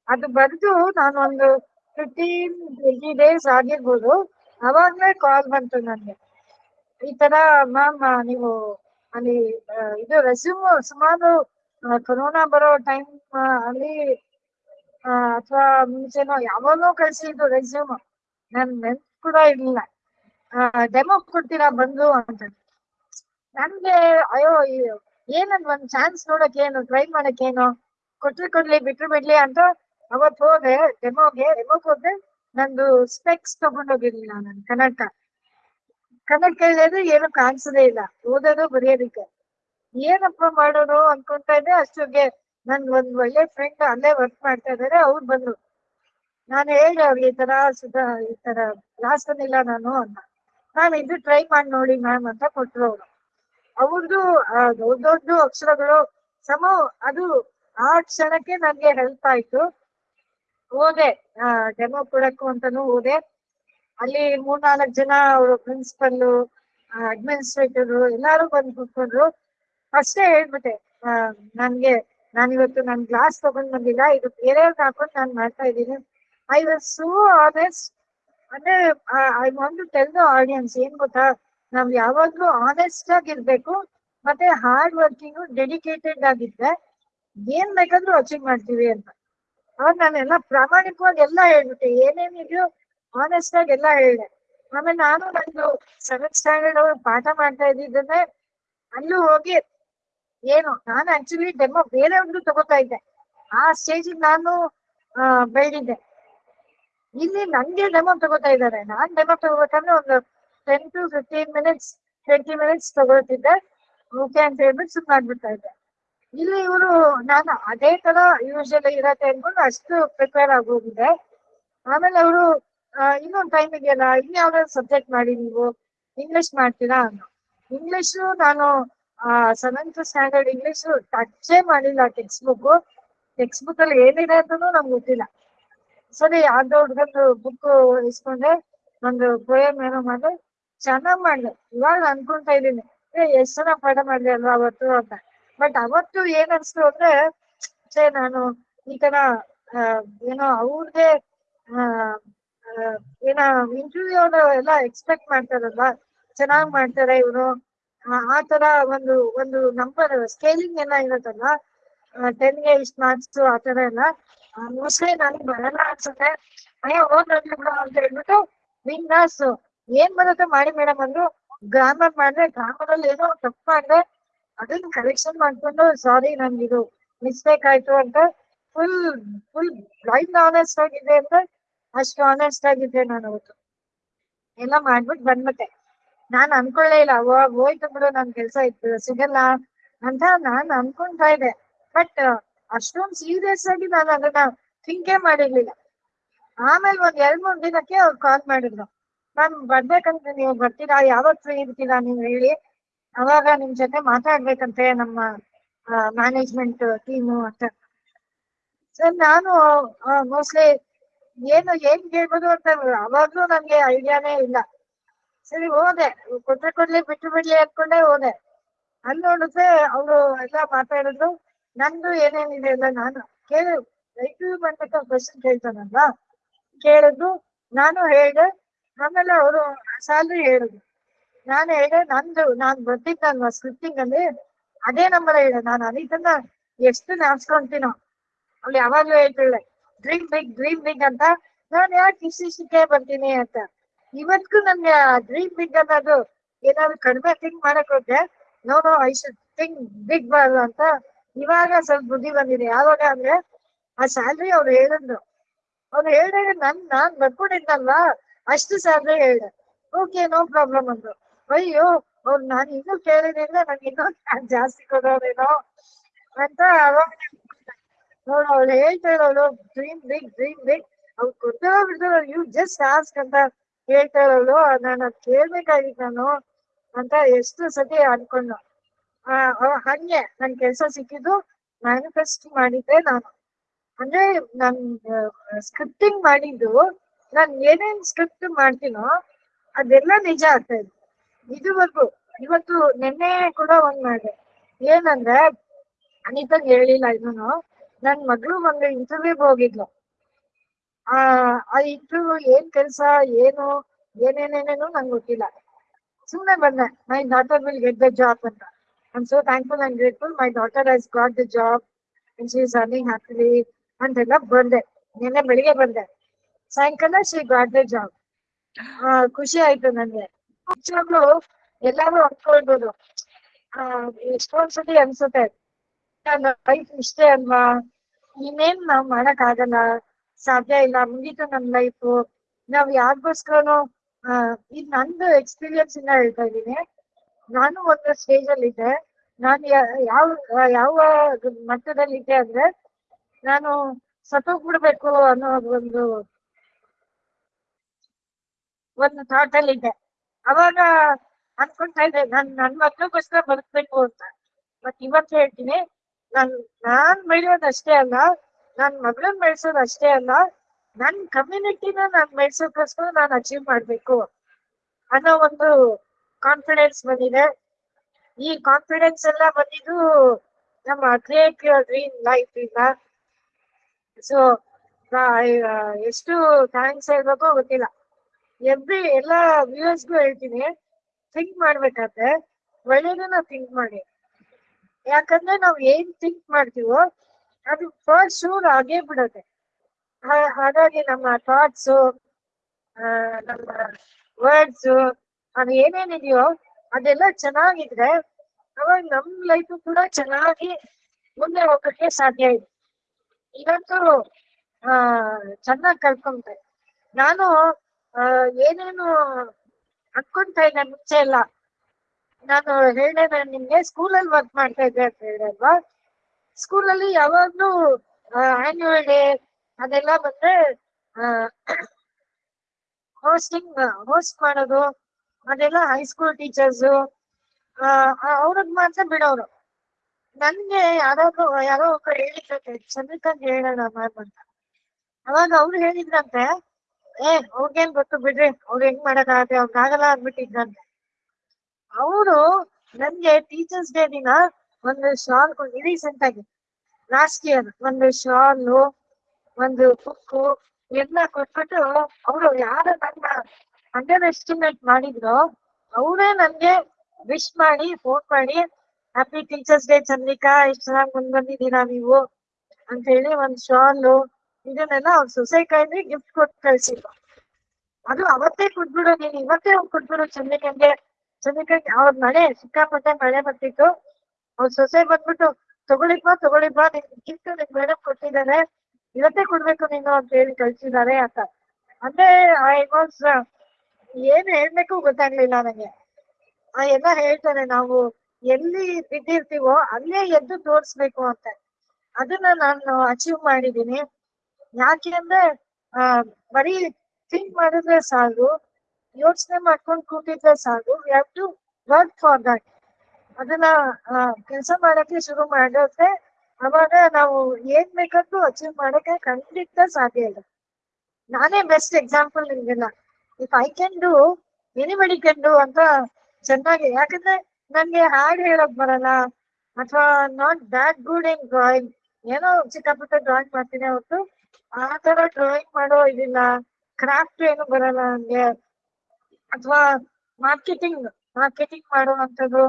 ಅದು ಬರೆದು ನಾನು ಒಂದು ಫಿಫ್ಟೀನ್ ಟ್ವೆಂಟಿ ಡೇಸ್ ಆಗಿರ್ಬೋದು. ಅವಾಗ್ಲೇ ಕಾಲ್ ಬಂತು ನನ್ಗೆ ಈ ತರ ಮ್ಯಾಮ್ ನೀವು ಅಲ್ಲಿ ಇದು ರೆಸ್ಯೂಮ್ ಸುಮಾರು ಕೊರೋನಾ ಬರೋ ಟೈಮ್ ಅಲ್ಲಿ ಅಥವಾ ಮುಂಚೆನೋ ಯಾವಾಗೋ ಕಳ್ಸಿದ್ದು ರೆಸ್ಯೂಮ್ ನನ್ ನೆನ್ಪ್ ಕೂಡ ಇರ್ಲಿಲ್ಲ. ಡೆಮೋ ಕೊಡ್ತೀರಾ ಬಂದು ಅಂತ. ನನ್ಗೆ ಅಯ್ಯೋ ಏನಂದ್ ಒಂದ್ ಚಾನ್ಸ್ ನೋಡಕ್ ಏನು ಟ್ರೈ ಮಾಡಕ್ ಏನು ಕೊಟ್ರಿ ಕೊಡ್ಲಿ, ಬಿಟ್ರು ಬಿಡ್ಲಿ ಅಂತ ಅವತ್ ಹೋದೆ ಡೆಮೋಗೆ ಡೆಮೋಗ್ ಹೋದೆ ನಂದು ಸ್ಪೆಕ್ಸ್ ತಗೊಂಡೋಗಿರ್ಲಿಲ್ಲ ನಾನು, ಕನ್ನಡಕ. ಕನ್ನಡಕ ಇಲ್ಲದ್ರೆ ಏನು ಕಾಣ್ಸೋದೇ ಇಲ್ಲ, ಓದೋದು ಬರೆಯೋದಕ್ಕೆ. ಏನಪ್ಪ ಮಾಡೋದು ಅನ್ಕೊಂತಾ ಇದ್ದೆ, ಅಷ್ಟೊಗೆ ನನ್ ಒಂದ್ ಒಳ್ಳೆ ಫ್ರೆಂಡ್ ಅಲ್ಲೇ ವರ್ಕ್ ಮಾಡ್ತಾ ಇದಾರೆ, ಅವ್ರು ಬಂದ್ರು. ನಾನು ಹೇಳ್ದೆ ಅವ್ರಿಗೆ ಈ ತರ, ಸುಧಾ, ಈ ತರ ಲಾಸ್ಟ್ ಬಂದಿಲ್ಲ ನಾನು ಅಂತ. ಮ್ಯಾಮ್ ಇದು ಟ್ರೈ ಮಾಡಿ ನೋಡಿ ಮ್ಯಾಮ್ ಅಂತ ಕೊಟ್ರು ಅವ್ರು. ಅವ್ರದ್ದು ದೊಡ್ಡ ದೊಡ್ಡ ಅಕ್ಷರಗಳು, ಸಮ, ಅದು ಆ ಕ್ಷಣಕ್ಕೆ ನನ್ಗೆ ಹೆಲ್ಪ್ ಆಯ್ತು. ಹೋದೆ ಡೆಮೋ ಕೊಡಕ್ಕು ಅಂತಾನು ಹೋದೆ ಅಲ್ಲಿ ಮೂರ್ನಾಲ್ಕು ಜನ ಅವರು ಪ್ರಿನ್ಸಿಪಲ್ ಅಡ್ಮಿನಿಸ್ಟ್ರೇಟರ್ ಎಲ್ಲಾರು ಬಂದು ಕೂತ್ಕೊಂಡ್ರು. ಅಷ್ಟೇ ಹೇಳ್ಬಿಟ್ಟೆ ನನ್ಗೆ, ನಾನಿವತ್ತು ನನ್ ಗ್ಲಾಸ್ ತಗೊಂಡ್ ಬಂದಿಲ್ಲ, ಇದು ಬೇರೆಯವ್ರಿಗೆ ಹಾಕೊಂಡು ನಾನ್ ಮಾಡ್ತಾ ಇದ್ದೀನಿ. ಐ ವಾಸ್ ಸೋ ಆನೆಸ್ಟ್ ಅಂದ್ರೆ I want to tell the audience ಏನ್ ಗೊತ್ತಾ? ನಾವ್ ಯಾವಾಗ್ಲೂ ಆನೆಸ್ಟ್ ಆಗಿರ್ಬೇಕು, ಮತ್ತೆ ಹಾರ್ಡ್ ವರ್ಕಿಂಗ್ ಡೆಡಿಕೇಟೆಡ್ ಆಗಿದ್ರೆ ಏನ್ ಬೇಕಾದ್ರೂ ಅಚೀವ್ ಮಾಡ್ತೀವಿ ಅಂತ. ಅವಾಗ ನಾನೆಲ್ಲ ಪ್ರಾಮಾಣಿಕವಾಗಿ ಎಲ್ಲ ಹೇಳ್ಬಿಟ್ಟೆ ಏನೇನಿದ್ಯೋ ಆನೆಸ್ಟ್ ಆಗಿ ಎಲ್ಲ ಹೇಳಿದೆ. ಆಮೇಲೆ ನಾನು ನಂದು ಸೆವೆಂತ್ ಸ್ಟ್ಯಾಂಡರ್ಡ್ ಅವ್ರು ಪಾಠ ಮಾಡ್ತಾ ಇದ್ದಿದ್ದನ್ನೇ ಅಲ್ಲೂ ಹೋಗಿ ಏನು, ನಾನು ಆಕ್ಚುಲಿ ಡೆಮೋ ಒಂದು ತಗೋತಾ ಇದ್ದೆ. ಆ ಸ್ಟೇಜ್ ನಾನು ಬೆಳ್ದಿದ್ದೆ. ಇಲ್ಲಿ ನಂಗೆ ಡೆಮೋ ತಗೋತಾ ಇದ್ದಾರೆ. ನಾನ್ ಡೆಮೋ ತಗೋಬೇಕಂದ್ರೆ ಒಂದು ten to fifteen minutes twenty minutes ತಗೋತಿದ್ದೆ. Okay ಅಂತ ಹೇಳ್ಬಿಟ್ಟು ಸುಮ್ಮನೆ ಆಗ್ಬಿಡ್ತಾ ಇದ್ದೆ. ಇಲ್ಲಿ ಇವರು, ನಾನು ಅದೇ ತರ ಯೂಶಲಿ ಇರತ್ತೆ ಅನ್ಕೊಂಡು ಅಷ್ಟು ಪ್ರಿಪೇರ್ ಆಗೋಗಿದೆ ಆಮೇಲೆ ಅವರು ಇನ್ನೊಂದು ಟೈಮ್ ಇದೆಯಲ್ಲ, ಇನ್ಯಾವ್ದಾದ್ರು ಸಬ್ಜೆಕ್ಟ್ ಮಾಡಿ ನೀವು? ಇಂಗ್ಲಿಷ್ ಮಾಡ್ತೀರಾ ಅನ್ನೋ ಇಂಗ್ಲಿಷ್ ನಾನು ಸೆವೆಂತ್ ಸ್ಟ್ಯಾಂಡರ್ಡ್ ಇಂಗ್ಲಿಷ್ ಟಚೇ ಮಾಡಿಲ್ಲ ಟೆಕ್ಸ್ಟ್ ಬುಕ್ ಟೆಕ್ಸ್ಟ್ ಬುಕ್ ಅಲ್ಲಿ ಏನಿದೆ ಅಂತನೂ ನಮ್ಗೆ ಗೊತ್ತಿಲ್ಲ. ಸರಿ ಯಾವ್ದೋ ಹುಡ್ಗಂದು ಬುಕ್ ಇಸ್ಕೊಂಡೆ, ಒಂದು ಪೋಯಮ್ ಏನೋ ಮಾಡಿದೆ. ಚೆನ್ನಾಗ್ ಮಾಡ್ದೆ. ಇವಾಗ ಅನ್ಕೊಂತಾ ಇದೀನಿ ಏ, ಎಷ್ಟ್ ಚೆನ್ನಾಗ್ ಪಾಠ ಮಾಡ್ದೆ ಅಲ್ವಾ ಅವತ್ತು ಅಂತ. ಬಟ್ ಅವತ್ತು ಏನ್ ಅನ್ಸ್ತು ಅಂದ್ರೆ ಸೇ ನಾನು ಈ ತರ ಏನೋ ಅವ್ರದೇ ಏನ ಇಂಟರ್ವ್ಯೂ ಎಲ್ಲ ಎಕ್ಸ್ಪೆಕ್ಟ್ ಮಾಡ್ತಾರಲ್ವ? ಚೆನ್ನಾಗ್ ಮಾಡ್ತಾರೆ ಇವ್ರು. ಆ ತರ ಒಂದು ಒಂದು ನಂಬರ್ ಸ್ಕೇಲಿಂಗ್ ಎಲ್ಲ ಇರುತ್ತಲ್ಲ ಟೆನ್ಗೆ ಇಷ್ಟ ಮಾರ್ಕ್ಸ್ ಆ ತರ ಎಲ್ಲ. ಮೋಸ್ಟ್ಲಿ ನನಗೆ ಬರಲ್ಲ ಅನ್ಸುತ್ತೆ. ಅಯ್ಯ, ಹೋಗ್ ಬಿಡು ಅಂತ ಹೇಳ್ಬಿಟ್ಟು ಬಿಂದಾಸ್ ಏನ್ ಬರುತ್ತೆ ಮಾಡಿ ಮೇಡಮ್ ಅಂದ್ರು ಗ್ರಾಮರ್ ಮಾಡಿದ್ರೆ ಗ್ರಾಮರಲ್ಲಿ ಏನೋ ತಪ್ಪು ಅದನ್ನ ಕರೆಕ್ಷನ್ ಮಾಡ್ಕೊಂಡು ಸಾರಿ ನನ್ಗಿದು ಮಿಸ್ಟೇಕ್ ಆಯ್ತು ಅಂತ ಫುಲ್ ಫುಲ್ ಬ್ಲೈಂಡ್ ಆನೆಸ್ಟ್ ಆಗಿದೆ ಅಂತ ಅಷ್ಟು ಆನೆಸ್ಟ್ ಆಗಿದ್ದೆ ನಾನು ಅವತ್ತು. ಎಲ್ಲ ಮಾಡ್ಬಿಟ್ಟು ಬಂದ್ಬಿಟ್ಟೆ. ನಾನ್ ಅನ್ಕೊಳ್ಳೇ ಇಲ್ಲ. ಅವಾಗ ಹೋಯ್ತು ಬಿಡು, ನನ್ ಕೆಲ್ಸ ಇತ್ತು. ಸಿಗಲ್ಲ ಅಂತ ನಾನ್ ಅನ್ಕೊಂತಾ ಇದ್ದೆ. ಬಟ್ ಅಷ್ಟೊಂದ್ ಸೀರಿಯಸ್ ಆಗಿ ನಾನು ಅದನ್ನ ಥಿಂಕೇ ಮಾಡಿರ್ಲಿಲ್ಲ. ಆಮೇಲೆ ಒಂದ್ ಎರಡ್ ಮೂರ್ ದಿನಕ್ಕೆ ಅವ್ರು ಕಾಲ್ ಮಾಡಿದ್ರು. ನಾನ್ ಬರ್ಬೇಕಂತ ನೀವು ಬರ್ತೀರಾ? ಯಾವತ್ ಫ್ರೀ ಇರ್ತೀರಾ ನೀವು ಹೇಳಿ. ಅವಾಗ ನಿಮ್ ಜೊತೆ ಮಾತಾಡ್ಬೇಕಂತೆ ನಮ್ಮ ಮ್ಯಾನೇಜ್ಮೆಂಟ್ ಟೀಮು ಅಂತ. ಸರ್ ನಾನು ಮೋಸ್ಟ್ಲಿ ಏನು, ಏನ್ ಕೇಳ್ಬೋದು ಅಂತ ಅವಾಗ್ಲೂ ನನ್ಗೆ ಐಡಿಯಾನೇ ಇಲ್ಲ. ಸರಿ, ಹೋದೆ. ಕೊಟ್ಟರೆ ಕೊಡ್ಲಿ ಬಿಟ್ಟು ಬಿಡ್ಲಿ ಅನ್ಕೊಂಡೆ ಹೋದೆ. ಅಲ್ಲಿ ನೋಡಿದ್ರೆ ಅವರು ಎಲ್ಲ ಮಾತಾಡಿದ್ರು. ನಂದು ಏನೇನಿದೆ ಎಲ್ಲ ನಾನು ಕೇಳು. ರೈತರು ಬಂದಾಗ ಕ್ವಶನ್ ಕೇಳ್ತಾನಲ್ವಾ? ಕೇಳಿದ್ರು ನಾನು ಹೇಳ್ದೆ, ಆಮೇಲೆ ಅವರು ಸ್ಯಾಲ್ರಿ ಹೇಳುದು. ನಾನು ಹೇಳಿದೆ, ನಂದು, ನಾನ್ ಬರ್ತಿದ್ದಲ್ವಾ ಸ್ಕ್ರಿಪ್ಟಿಂಗ್ ಅಲ್ಲಿ? ಅದೇ ನಂಬರ್ ಹೇಳ ನಾನು. ಅನಿತನ್ನ ಎಷ್ಟು ನಾಚ್ಕೊಂತೀನೋ. ಅವ್ಳು ಯಾವಾಗ್ಲೂ ಹೇಳ್ತಿಳ್ಳೆ ಡ್ರೀಮ್ ಬಿಗ್ ಡ್ರೀಮ್ ಬಿಗ್ ಅಂತ. ನಾನ್ ಯಾಕೆ ಇಷ್ಟಿಷ್ಟಕ್ಕೆ ಬರ್ತೀನಿ ಅಂತ. ಇವತ್ತಿಗೂ ನನ್ಗೆ ಡ್ರೀಮ್ ಬಿಗ್ ಅನ್ನೋದು ಏನಾದ್ರು ಕಡಿಮೆ ಥಿಂಕ್ ಮಾಡಕ್ ಹೋದ್ರೆ no no I should think big ಬಾರ್ದು ಅಂತ ಇವಾಗ ಸ್ವಲ್ಪ ಬುದ್ಧಿ ಬಂದಿದೆ. ಯಾವಾಗ ಅಂದ್ರೆ ಆ ಸ್ಯಾಲ್ರಿ ಅವ್ರು ಹೇಳಿದ್ರು. ಅವ್ರು ಹೇಳಿದಾಗ ನನ್, ನಾನ್ ಬರ್ಕೊಂಡಿದ್ನಲ್ವಾ? ಅಷ್ಟು ಸ್ಯಾಲ್ರಿ ಹೇಳ್ದೆ. ಓಕೆ ನೋ ಪ್ರಾಬ್ಲಮ್ ಅಂದ್ರು. ಅಯ್ಯೋ, ಅವ್ರು ನಾನು ಇನ್ನೂ ಕೇಳಿದ್ರೆ ನಂಗೆ ಇನ್ನೂ ಜಾಸ್ತಿ ಕೊಡೋರೇನೋ ಅಂತ ಅವಾಗ ನೋಡು ಅವ್ಳು ಹೇಳ್ತಾ ಇರೋಳು ಡ್ರೀಮ್ ಬಿಗ್ ಡ್ರೀಮ್ ಬಿಗ್ ಅವ್ರು ಕೊಡ್ತಾರೋ ಬಿಡ್ತಾರೋ ಯು ಜಸ್ಟ್ ಆಸ್ಕ್ ಅಂತ ಹೇಳ್ತಾ ಇರೋಳು ನಾನು ಅದ್ ಕೇಳ್ಬೇಕಾಗಿತ್ತು ನಾನು ಅಂತ ಎಷ್ಟು ಸತಿ ಅನ್ಕೊಂಡು. ಹಂಗೆ ನನ್ ಕೆಲ್ಸ ಸಿಕ್ಕಿದ್ದು ಮ್ಯಾನಿಫೆಸ್ಟ್ ಮಾಡಿದ್ದೆ ನಾನು. ಅಂದ್ರೆ ನನ್ ಸ್ಕ್ರಿಪ್ಟಿಂಗ್ ಮಾಡಿದ್ದು, ನಾನ್ ಏನೇನ್ ಸ್ಕ್ರಿಪ್ಟ್ ಮಾಡ್ತೀನೋ ಅದೆಲ್ಲ ನಿಜ ಆಗ್ತಾ ಇದೆ. ಇದುವರೆಗೂ, ಇವತ್ತು ನಿನ್ನೆ ಕೂಡ ಒಂದ್ ಮಾಡಿದೆ. ಏನಂದ್ರೆ ಅನಿತಾಗ್ ಹೇಳಿಲ್ಲ ಇದನ್ನು, ನನ್ ಮಗಳು ಒಂದು ಇಂಟರ್ವ್ಯೂಗ್ ಹೋಗಿದ್ಲು. ಆ ಆ ಇಂಟರ್ವ್ಯೂ ಏನ್ ಕೆಲ್ಸ, ಏನು, ಏನೇನೇನೇನು ನಂಗೆ ಗೊತ್ತಿಲ್ಲ. ಸುಮ್ನೆ ಬಂದೆ, nine daughter will get the job ಅಂತ. I so thankful and grateful. My daughter has got the job and she's earning happily. ಅಂತೆಲ್ಲ ಬಂದೆ ನಿನ್ನೆ ಬೆಳಿಗ್ಗೆ ಬಂದೆ. ಸಾಯಂಕಾಲ ಶಿ ಗಾಟ್ ದ ಜಾಬ್ ಖುಷಿ ಆಯ್ತು ನನ್ಗೆ ನಿಜವಾಗ್ಲೂ ಎಲ್ಲಾರು ಅನ್ಕೊಳ್ಬೋದು ಆ ಎಷ್ಟೊಂದ್ ಸತಿ ಅನ್ಸುತ್ತೆ. ಲೈಫ್ ಇಷ್ಟೇ ಅಲ್ವಾ? ಇನ್ನೇನ್ ನಾವ್ ಮಾಡಕ್ ಆಗಲ್ಲ ಸಾಧ್ಯ ಇಲ್ಲ. ಮುಗೀತು ನಮ್ ಲೈಫ್ ನಾವ್ ಯಾರಿಗೋಸ್ಕರನು ಇದ್ ನಂದು ಎಕ್ಸ್ಪೀರಿಯನ್ಸ್ ಇಂದ ಹೇಳ್ತಾ ಇದೀನಿ ನಾನು ಒಂದು ಸ್ಟೇಜ್ ಅಲ್ಲಿ ಇದ್ದೆ ನಾನು ಯಾವ ಯಾವ ಮಟ್ಟದಲ್ಲಿ ಇದ್ದೆ ಅಂದ್ರೆ ನಾನು ಸತ್ತೋಗ್ಬಿಡ್ಬೇಕು ಅನ್ನೋ ಒಂದು ಒಂದು ಥಾಟ್ ಅಲ್ಲಿ ಇದ್ದೆ. ಅವಾಗ ಅನ್ಕೊಂತ ಇದ್ದೆ, ನನ್ ನನ್ ಮಕ್ಳಿಗೋಸ್ಕರ ಬದುಕ್ಬೇಕು ಅಂತ. ಬಟ್ ಇವತ್ತು ಹೇಳ್ತೀನಿ, ನನ್, ನಾನ್ ಬೆಳೆಯೋದು ಅಷ್ಟೇ ಅಲ್ಲ, ನನ್ ಮಗಳನ್ ಬೆಳೆಸೋದು ಅಷ್ಟೇ ಅಲ್ಲ, ನನ್ ಕಮ್ಯುನಿಟಿನ ನಾನ್ ಬೆಳೆಸೋಕೋಸ್ಕರ ನಾನು ಅಚೀವ್ ಮಾಡ್ಬೇಕು ಅನ್ನೋ ಒಂದು ಕಾನ್ಫಿಡೆನ್ಸ್ ಬಂದಿದೆ. ಈ ಕಾನ್ಫಿಡೆನ್ಸ್ ಎಲ್ಲ ಬಂದಿದ್ದು ನಮ್ಮ ಕ್ರಿಯೇಟ್ ಯುವರ್ ಡ್ರೀಮ್ ಲೈಫ್ ಇಂದ ಸೊ ಎಷ್ಟು ಥ್ಯಾಂಕ್ಸ್ ಹೇಳ್ಬೇಕೋ ಗೊತ್ತಿಲ್ಲ. ಎವ್ರಿ, ಎಲ್ಲ ವ್ಯೂವರ್ಸ್ಗೂ ಹೇಳ್ತೀನಿ ಥಿಂಕ್ ಮಾಡ್ಬೇಕಾದ್ರೆ ಒಳ್ಳೇದನ್ನ ಥಿಂಕ್ ಮಾಡಿ. ಯಾಕಂದ್ರೆ ನಾವು ಏನ್ ಥಿಂಕ್ ಮಾಡ್ತೀವೋ ಅದು ಫಸ್ಟ್ ಶೂರ್ ಆಗೇ ಬಿಡುತ್ತೆ. ಹಾಗಾಗಿ ನಮ್ಮ ಥಾಟ್ಸು ನಮ್ಮ ವರ್ಡ್ಸ್ ಅದು ಏನೇನಿದೆಯೋ ಅದೆಲ್ಲ ಚೆನ್ನಾಗಿದ್ರೆ ಅವಾಗ ನಮ್ ಲೈಫ್ ಕೂಡ ಚೆನ್ನಾಗಿ ಮುಂದೆ ಹೋಗಕ್ಕೆ ಸಾಧ್ಯ ಇದೆ. ಇದಂತೂ ಆ, ಚೆನ್ನಾಗಿ ಕಲ್ಕೊಂತ ನಾನು ಏನೇನು ಅನ್ಕೊಂತ ಇದ್ದೆ ಮುಂಚೆ ಎಲ್ಲ. ನಾನು ಹೇಳಿದೆ, ನಾನು ನಿಮ್ಗೆ ಸ್ಕೂಲಲ್ಲಿ ವರ್ಕ್ ಮಾಡ್ತಾ ಇದ್ದೆ ಅಂತ ಹೇಳಲ್ವಾ ಸ್ಕೂಲಲ್ಲಿ ಯಾವಾಗ್ಲೂ ಆನ್ಯುವಲ್ ಡೇ ಅದೆಲ್ಲ ಬಂದ್ರೆ ಹೋಸ್ಟಿಂಗ್ ಹೋಸ್ಟ್ ಮಾಡೋದು ಅದೆಲ್ಲ ಹೈಸ್ಕೂಲ್ ಟೀಚರ್ಸ್ ಅವ್ರದ್ ಮಾತ್ರ ಬಿಡೋರು. ನನ್ಗೆ ಯಾರಾದ್ರು, ಯಾರೋ ಒಬ್ಬ ಹೇಳಿದ್ರಂತೆ ಚಂದ್ರಕಾಂತ್ ಹೇಳೋಣ ಮ್ಯಾಮ್ ಅಂತ. ಅವಾಗ ಅವ್ರು ಹೇಳಿದ್ರಂತೆ, ಏ, ಅವ್ರಿಗೇನ್ ಗೊತ್ತು ಬಿಡ್ರಿ, ಅವ್ರು ಹೆಂಗ್ ಮಾಡಕ್ಕಾಗತ್ತೆ ಅವ್ರಿಗೆ ಆಗಲ್ಲ ಅಂದ್ಬಿಟ್ಟಿದ್ರಂತೆ. ಅವರು ನನ್ಗೆ ಟೀಚರ್ಸ್ ಡೇ ದಿನ ಒಂದು ಶಾಲ್ ರೀಸೆಂಟ್ ಆಗಿ ಲಾಸ್ಟ್ ಇಯರ್ ಒಂದು ಶಾಲು ಒಂದು ಬುಕ್ ಎಲ್ಲ ಕೊಟ್ಬಿಟ್ಟು ಅವರು ಯಾರ ನನ್ನ ಅಂಡರ್ ಎಸ್ಟಿಮೇಟ್ ಮಾಡಿದ್ರು, ಅವರೇ ನನ್ಗೆ ವಿಶ್ ಮಾಡಿ ಫೋನ್ ಮಾಡಿ ಹ್ಯಾಪಿ ಟೀಚರ್ಸ್ ಡೇ ಚಂದ್ರಿಕಾ, ಎಷ್ಟು ಚೆನ್ನಾಗಿ ಮುಂದ್ ಬಂದಿದ್ದೀರಾ ನೀವು? ಅಂತ ಹೇಳಿ ಒಂದ್ ಶಾಲು ಇದನ್ನೆಲ್ಲ ಅವ್ರ ಸೊಸೈಟಿ ಗಿಫ್ಟ್ ಕೊಟ್ಟು ಕಳ್ಸಿದ್ರು. ಅದು ಅವತ್ತೇ ಕೊಟ್ಬಿಡು, ನೀನ್ ಇವತ್ತೇ ಅವ್ರು ಕೊಟ್ಬಿಡು ಚಂದ್ರಿಕಂಗೆ. ಚಂದ್ರಿಕಂಗೆ ಅವ್ರ ಮಳೆ, ಸಿಕ್ಕಾಪಟ್ಟೆ ಮಳೆ ಬರ್ತಿತ್ತು. ಅವ್ರ ಸೊಸೆ ಬಂದ್ಬಿಟ್ಟು ತಗೊಳಿಪ್ಪ ತಗೊಳಿಪ್ಪ ನಿನ್ ಗಿಫ್ಟ್ ನಿನ್ ಮೇಡಮ್ ಕೊಟ್ಟಿದ್ದಾರೆ ಇವತ್ತೇ ಕೊಡ್ಬೇಕು ನೀನು ಅಂತ ಹೇಳಿ ಕಳ್ಸಿದ್ದಾರೆ ಅಂತ. ಅಂದ್ರೆ ಐ ವಾಸ್ ಏನ್ ಹೇಳ್ಬೇಕು ಗೊತ್ತಾಗ್ಲಿಲ್ಲ ನನಗೆ. ಆ, ಎಲ್ಲ ಹೇಳ್ತಾರೆ ನಾವು ಎಲ್ಲಿ ಬಿದ್ದಿರ್ತೀವೋ ಅಲ್ಲೇ ಎದ್ದು ತೋರಿಸ್ಬೇಕು ಅಂತ. ಅದನ್ನ ನಾನು ಅಚೀವ್ ಮಾಡಿದೀನಿ ಯಾಕೆ ಅಂದ್ರೆ, ಆ, ಬರೀ ಥಿಂಕ್ ಮಾಡಿದ್ರೆ ಸಾಲು, ಯೋಚನೆ ಮಾಡ್ಕೊಂಡು ಕೂತಿದ್ರೆ ಸಾಲು. We have to work for that ಅದನ್ನ ಕೆಲಸ ಮಾಡಕ್ಕೆ ಶುರು ಮಾಡಿದ್ರೆ ಅವಾಗ ನಾವು ಏನ್ ಬೇಕಾದ್ರೂ ಅಚೀವ್ ಮಾಡಕ್ಕೆ ಖಂಡಿತ ಸಾಧ್ಯ ಇಲ್ಲ. ನಾನೇ ಬೆಸ್ಟ್ ಎಕ್ಸಾಂಪಲ್ ನಿಮ್ಗೆಲ್ಲ. If I can do anybody can do ಅಂತ ಚೆನ್ನಾಗಿ. ಯಾಕಂದ್ರೆ ನನ್ಗೆ ಹಾಡು ಹೇಳಕ್ ಬರಲ್ಲ. ಅಥವಾ not that good in drawing ಏನೋ ಚಿಕ್ಕಪುಟ್ಟ ಡ್ರಾಯಿಂಗ್ ಮಾಡ್ತೀನಿ ಹೊತ್ತು ಆ ತರ ಡ್ರಾಯಿಂಗ್ ಮಾಡೋ ಇದಿಲ್ಲ. ಕ್ರಾಫ್ಟ್ ಏನು ಬರಲ್ಲ ನನ್ಗೆ. ಅಥವಾ ಮಾರ್ಕೆಟಿಂಗ್ ಮಾರ್ಕೆಟಿಂಗ್ ಮಾಡುವಂಥದ್ದು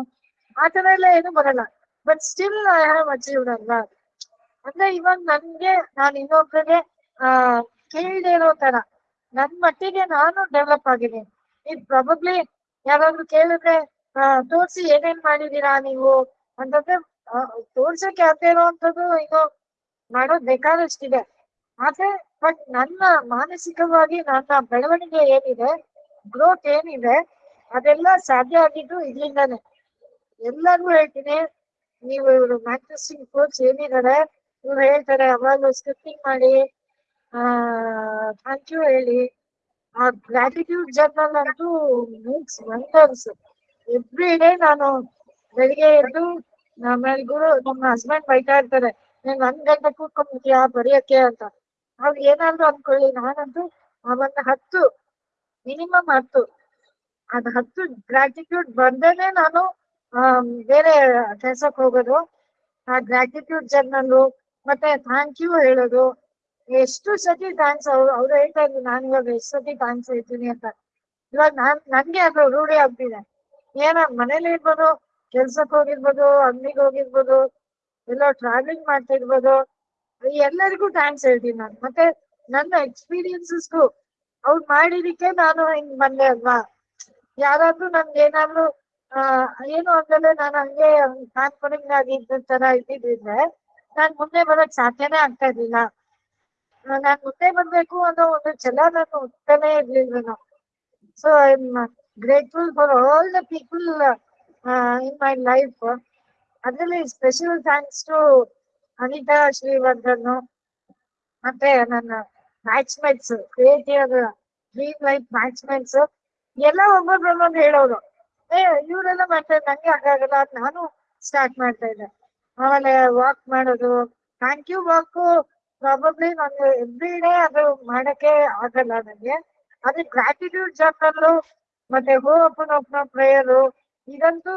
ಆ ತರ ಎಲ್ಲ ಏನು ಬರಲ್ಲ. But still I have achieved ಅಲ್ಲ ಅಂದ್ರೆ ಇವಾಗ ನನ್ಗೆ, ನಾನು ಇನ್ನೊಬ್ರಿಗೆ, ಆ, ಕೇಳದೆ ಇರೋ ತರ ನನ್ ಮಟ್ಟಿಗೆ ನಾನು ಡೆವಲಪ್ ಆಗಿದ್ದೀನಿ. ಇದು ಪ್ರಾಬಬ್ಲಿ ಯಾರಾದ್ರೂ ಕೇಳಿದ್ರೆ ತೋರ್ಸಿ ಏನೇನ್ ಮಾಡಿದೀರಾ ನೀವು? ಅಂತಂದ್ರೆ ತೋರ್ಸಕ್ಕೆ ಆಗದೆ ಇರೋವಂಥದ್ದು ಇನ್ನು ಮಾಡೋದ್ ಬೇಕಾದಷ್ಟಿದೆ. ಆದ್ರೆ ಬಟ್ ನನ್ನ ಮಾನಸಿಕವಾಗಿ ನನ್ನ ಬೆಳವಣಿಗೆ ಏನಿದೆ ಗ್ರೋತ್ ಏನಿದೆ, ಅದೆಲ್ಲ ಸಾಧ್ಯ ಆಗಿದ್ದು ಇದ್ರಿಂದಾನೆ ಎಲ್ಲರಿಗೂ ಹೇಳ್ತೀನಿ, ನೀವು ಇವರು ಮ್ಯಾಟ್ರಿಸ್ಟಿಂಗ್ ಕೋಚ್ ಏನಿದ್ದಾರೆ ಇವ್ರು ಹೇಳ್ತಾರೆ ಅವಾಗ ಸ್ಕ್ರಿಪ್ಟಿಂಗ್ ಮಾಡಿ ಆ ಥ್ಯಾಂಕ್ ಯು ಹೇಳಿ. ಆ ಗ್ರಾಟಿಟ್ಯೂಡ್ ಜರ್ನಲ್ ಅಂತೂ ಮೇಕ್ಸ್ ವಂಡರ್ಸ್ ಎವ್ರಿ ಡೇ ನಾನು ಬೆಳಿಗ್ಗೆ ಎದ್ದು ಆಮೇಲೆ ಗುರು, ನಮ್ಮ ಹಸ್ಬೆಂಡ್ ಬೈತಾ ಇರ್ತಾರೆ, ನೀನ್ ಒಂದ್ ಗಂಟೆ ಕೂತ್ಕೊಂಡ್ಬಿಟ್ಟಿಯಾ ಬರೆಯಕ್ಕೆ ಅಂತ. ಅವ್ರು ಏನಾದ್ರು ಅನ್ಕೊಳ್ಳಿ, ನಾನಂತೂ ಅವನ್ನ ಹತ್ತು ಮಿನಿಮಮ್ ಹತ್ತು. ಅದ್ ಹತ್ತು ಗ್ರಾಟಿಟ್ಯೂಡ್ ಬರ್ದೇನೆ ನಾನು ಬೇರೆ ಕೆಲ್ಸಕ್ಕೆ ಹೋಗೋದು. ಆ ಗ್ರಾಟಿಟ್ಯೂಡ್ ಜರ್ನಲ್ಲು ಮತ್ತೆ ಥ್ಯಾಂಕ್ ಯು ಹೇಳೋದು. ಎಷ್ಟು ಸತಿ ಡಾನ್ಸ್ ಅವ್ರು ಅವ್ರು ಹೇಳ್ತಾ ಇದ್ರು, ನಾನು ಇವಾಗ ಎಷ್ಟು ಸತಿ ಡಾನ್ಸ್ ಹೇಳ್ತೀನಿ ಅಂತ. ಇವಾಗ ನಾನ್, ನನ್ಗೆ ಅದು ರೂಢಿ ಆಗ್ತಿದೆ. ಏನ, ಮನೇಲಿ ಇರ್ಬೋದು ಕೆಲ್ಸಕ್ಕೆ ಹೋಗಿರ್ಬೋದು, ಅಂಗಡಿಗೆ ಹೋಗಿರ್ಬೋದು, ಎಲ್ಲ ಟ್ರಾವೆಲಿಂಗ್ ಮಾಡ್ತಾ ಇರ್ಬೋದು ಎಲ್ಲರಿಗೂ ಥ್ಯಾಂಕ್ಸ್ ಹೇಳ್ತೀನಿ ನಾನು. ಮತ್ತೆ ನನ್ನ ಎಕ್ಸ್ಪೀರಿಯನ್ಸಸ್ಗೂ ಅವ್ರು ಮಾಡಿದಕ್ಕೆ ನಾನು ಹಿಂಗ್ ಬಂದೆ ಅಲ್ವಾ? ಯಾರಾದ್ರೂ ನನ್ಗೆ ಏನಾದ್ರು, ಆ, ಏನು ಅಂದ್ರೆ ನಾನು ಹಂಗೆ ಕಾನ್ಫಿಡೆಂಟ್ ಆಗಿ ತರ ಇದ್ದಿದ್ರೆ ನಾನ್ ಮುಂದೆ ಬರೋಕ್ ಸಾಧ್ಯನೇ ಆಗ್ತಾ ಇರ್ಲಿಲ್ಲ. ನಾನ್ ಮುಂದೆ ಬರ್ಬೇಕು ಅನ್ನೋ ಒಂದು ಛಲ ನಾನು ಹುಟ್ಟನೇ ಇರ್ಲಿಲ್ಲ so I am grateful for all the people in my life ಅದರಲ್ಲಿ special thanks to Anita Shrivardhan ಮತ್ತೆ ನನ್ನ batchmates creative dream life batchmates ಎಲ್ಲ ಒಬ್ಬೊಬ್ರು ಒಂದೊಂದು ಹೇಳೋರು. ಏ, ಇವರೆಲ್ಲ ಮಾಡ್ತಾರೆ ನಂಗೆ ಹಾಗಾಗಲ್ಲ ನಾನು ಸ್ಟಾರ್ಟ್ ಮಾಡ್ತಾ ಇದ್ದೆ. ಆಮೇಲೆ ವಾಕ್ ಮಾಡೋದು. ಥ್ಯಾಂಕ್ ಯು ವಾಕ್ ಪ್ರಾಬಬ್ಲಿ ನಾನು ಎವ್ರಿ ಡೇ ಅದು ಮಾಡಕ್ಕೆ ಆಗಲ್ಲ ನನಗೆ ಆದ್ರೆ ಗ್ರಾಟಿಟ್ಯೂಡ್ ಜರ್ನಲ್ ಮತ್ತೆ ಹೋ ಅಪ್ಪನ ಓಪನ್ ಪ್ರೇಯರು ಇದಂತೂ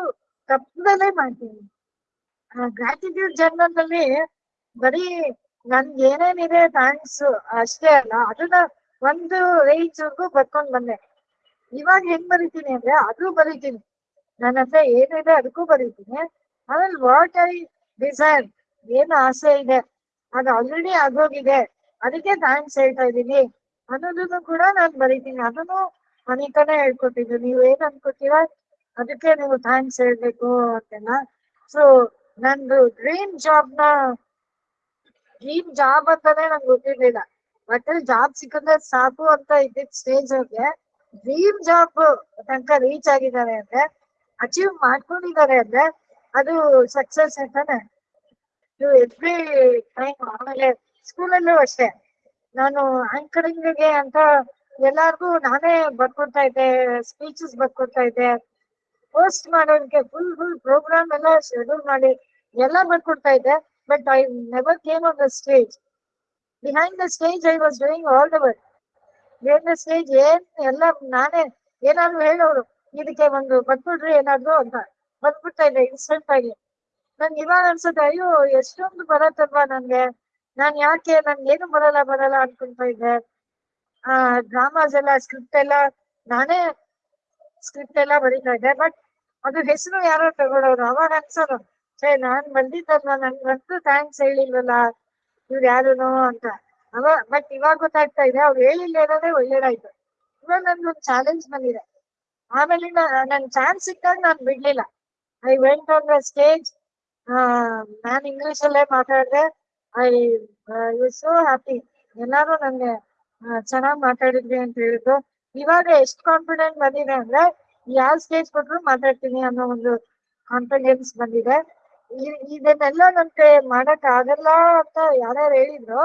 ತಪ್ಪದಲ್ಲೇ ಮಾಡ್ತೀನಿ. ಗ್ರಾಟಿಟ್ಯೂಡ್ ಜರ್ನಲ್ ಅಲ್ಲಿ ಬರೀ ನನ್ಗೆ ಏನೇನಿದೆ ಥ್ಯಾಂಕ್ಸ್ ಅಷ್ಟೇ ಅಲ್ಲ, ಅದನ್ನ ಒಂದು ರೇಂಜ್ ವರ್ಗು ಬರ್ಕೊಂಡ್ ಬಂದೆ. ಇವಾಗ ಹೆಂಗ್ ಬರಿತೀನಿ ಅಂದ್ರೆ ಅದು ಬರೀತೀನಿ. ನನ್ನ ಹತ್ರ ಏನಿದೆ ಅದಕ್ಕೂ ಬರೀತೀನಿ. ಆಮೇಲೆ ವಾಟ್ ಐ ಡಿಸೈರ್ ಏನು ಆಸೆ ಇದೆ ಅದು ಆಲ್ರೆಡಿ ಆಗೋಗಿದೆ. ಅದಕ್ಕೆ ಥ್ಯಾಂಕ್ಸ್ ಹೇಳ್ತಾ ಇದೀನಿ ಅನ್ನೋದನ್ನು ಕೂಡ ನಾನು ಬರೀತೀನಿ. ಅದನ್ನು ಅನಿತಾನೆ ಹೇಳ್ಕೊಟ್ಟಿದ್ದು. ನೀವು ಏನ್ ಅನ್ಕೋತೀರಾ? ಅದಕ್ಕೆ ನೀವು ಥ್ಯಾಂಕ್ಸ್ ಹೇಳ್ಬೇಕು ಅಂತೆಲ್ಲ. ಸೊ ನಂದು ಡ್ರೀಮ್ ಜಾಬ್ನ ಡ್ರೀಮ್ ಜಾಬ್ ಅಂತಾನೆ ನಂಗೆ ಗೊತ್ತಿರ್ಲಿಲ್ಲ. ಬಟ್ ಜಾಬ್ ಸಿಕ್ಕಿದ್ರೆ ಸಾಕು ಅಂತ ಇದ್ದಿದ್ ಸ್ಟೇಜ್ ಅವ್ರಿಗೆ ಡ್ರೀಮ್ ಜಾಬ್ ತನಕ ರೀಚ್ ಆಗಿದ್ದಾರೆ ಅಂದ್ರೆ ಅಚೀವ್ ಮಾಡ್ಕೊಂಡಿದ್ದಾರೆ ಅಂದ್ರೆ ಅದು ಸಕ್ಸಸ್ ಅಂತಾನೆ. ಎವ್ರಿ ಟೈಮ್ ಆಮೇಲೆ ಸ್ಕೂಲಲ್ಲೂ ಅಷ್ಟೇ. ನಾನು ಆಂಕರಿಂಗ್ಗೆ ಅಂತ ಎಲ್ಲಾರ್ಗೂ ನಾನೇ ಬರ್ಕೊಡ್ತಾ ಇದ್ದೆ ಸ್ಪೀಚಸ್ ಬರ್ಕೊಡ್ತಾ ಇದ್ದೆ. ಪೋಸ್ಟ್ ಮಾಡೋದಕ್ಕೆ ಫುಲ್ ಫುಲ್ ಪ್ರೋಗ್ರಾಮ್ ಎಲ್ಲ ಶೆಡ್ಯೂಲ್ ಮಾಡಿ ಎಲ್ಲ ಬರ್ಕೊಡ್ತಾ ಇದ್ದೆ but I never came on the stage behind the stage I was doing all the work behind the stage ಏನ್ ಎಲ್ಲ ನಾನೇ ಏನಾದ್ರು ಹೇಳೋರು, ಇದಕ್ಕೆ ಒಂದು ಬರ್ಕೊಡ್ರಿ ಏನಾದ್ರು ಅಂತ. ಬಂದ್ಬಿಡ್ತಾ ಇದ್ದೆ ಇನ್ಸ್ಟೆಂಟ್ ಆಗಿ. ನನ್ಗೆ ಇವಾಗ ಅನ್ಸುತ್ತೆ, ಅಯ್ಯೋ, ಎಷ್ಟೊಂದು ಬರತ್ತಲ್ವಾ ನನ್ಗೆ? ನಾನ್ ಯಾಕೆ, ನನ್ಗೆ ಏನು ಬರಲ್ಲ ಬರಲ್ಲ ಅನ್ಕೊಂತ ಇದ್ದೆ. ಆ ಡ್ರಾಮಾಸ್ ಎಲ್ಲ ಸ್ಕ್ರಿಪ್ಟ್ ಎಲ್ಲ, ನಾನೇ ಸ್ಕ್ರಿಪ್ಟ್ ಎಲ್ಲ ಬರೀತಾ ಇದ್ದೆ ಬಟ್ ಅದು ಹೆಸರು ಯಾರೋ ತಗೊಳೋರು, ಅವಾಗ ಅನ್ಸೋದು ಸೇ ನಾನ್ ಬಂದಿದ್ದಲ್ಲ ನನ್ಗಂತೂ ಥ್ಯಾಂಕ್ಸ್ ಹೇಳಿಲ್ವಲ್ಲ, ಇವ್ರು ಯಾರುನೋ ಅಂತ. ಅವ ಬಟ್ ಇವಾಗ ಗೊತ್ತಾಗ್ತಾ ಇದೆ, ಅವ್ರು ಹೇಳಿಲ್ಲ ಅನ್ನೋದೇ ಒಳ್ಳೇದಾಯ್ತು. ಇವಾಗ ನನ್ಗೊಂದು ಚಾಲೆಂಜ್ ಬಂದಿದೆ. ಆಮೇಲೆ ನನ್ ಚಾನ್ಸ್ ಸಿಕ್ಕಾಗ ನಾನ್ ಬಿಡ್ಲಿಲ್ಲ. I went on the stage non English ಅಲ್ಲೇ ಮಾತಾಡಿದೆ. ಐ ಯು ಸೋ ಹ್ಯಾಪಿ ಎಲ್ಲಾರು ನಂಗೆ ಚೆನ್ನಾಗಿ ಮಾತಾಡಿದ್ವಿ ಅಂತ ಹೇಳಿದ್ರು. ಇವಾಗ ಎಷ್ಟು ಕಾನ್ಫಿಡೆಂಟ್ ಬಂದಿದೆ ಅಂದ್ರೆ ಯಾವ ಸ್ಟೇಜ್ ಕೊಟ್ರು ಮಾತಾಡ್ತೀನಿ ಅನ್ನೋ ಒಂದು ಕಾನ್ಫಿಡೆನ್ಸ್ ಬಂದಿದೆ. ಇದನ್ನೆಲ್ಲ ನನ್ ಮಾಡಕ್ ಆಗಲ್ಲ ಅಂತ ಯಾರ್ಯಾರು ಹೇಳಿದ್ರು,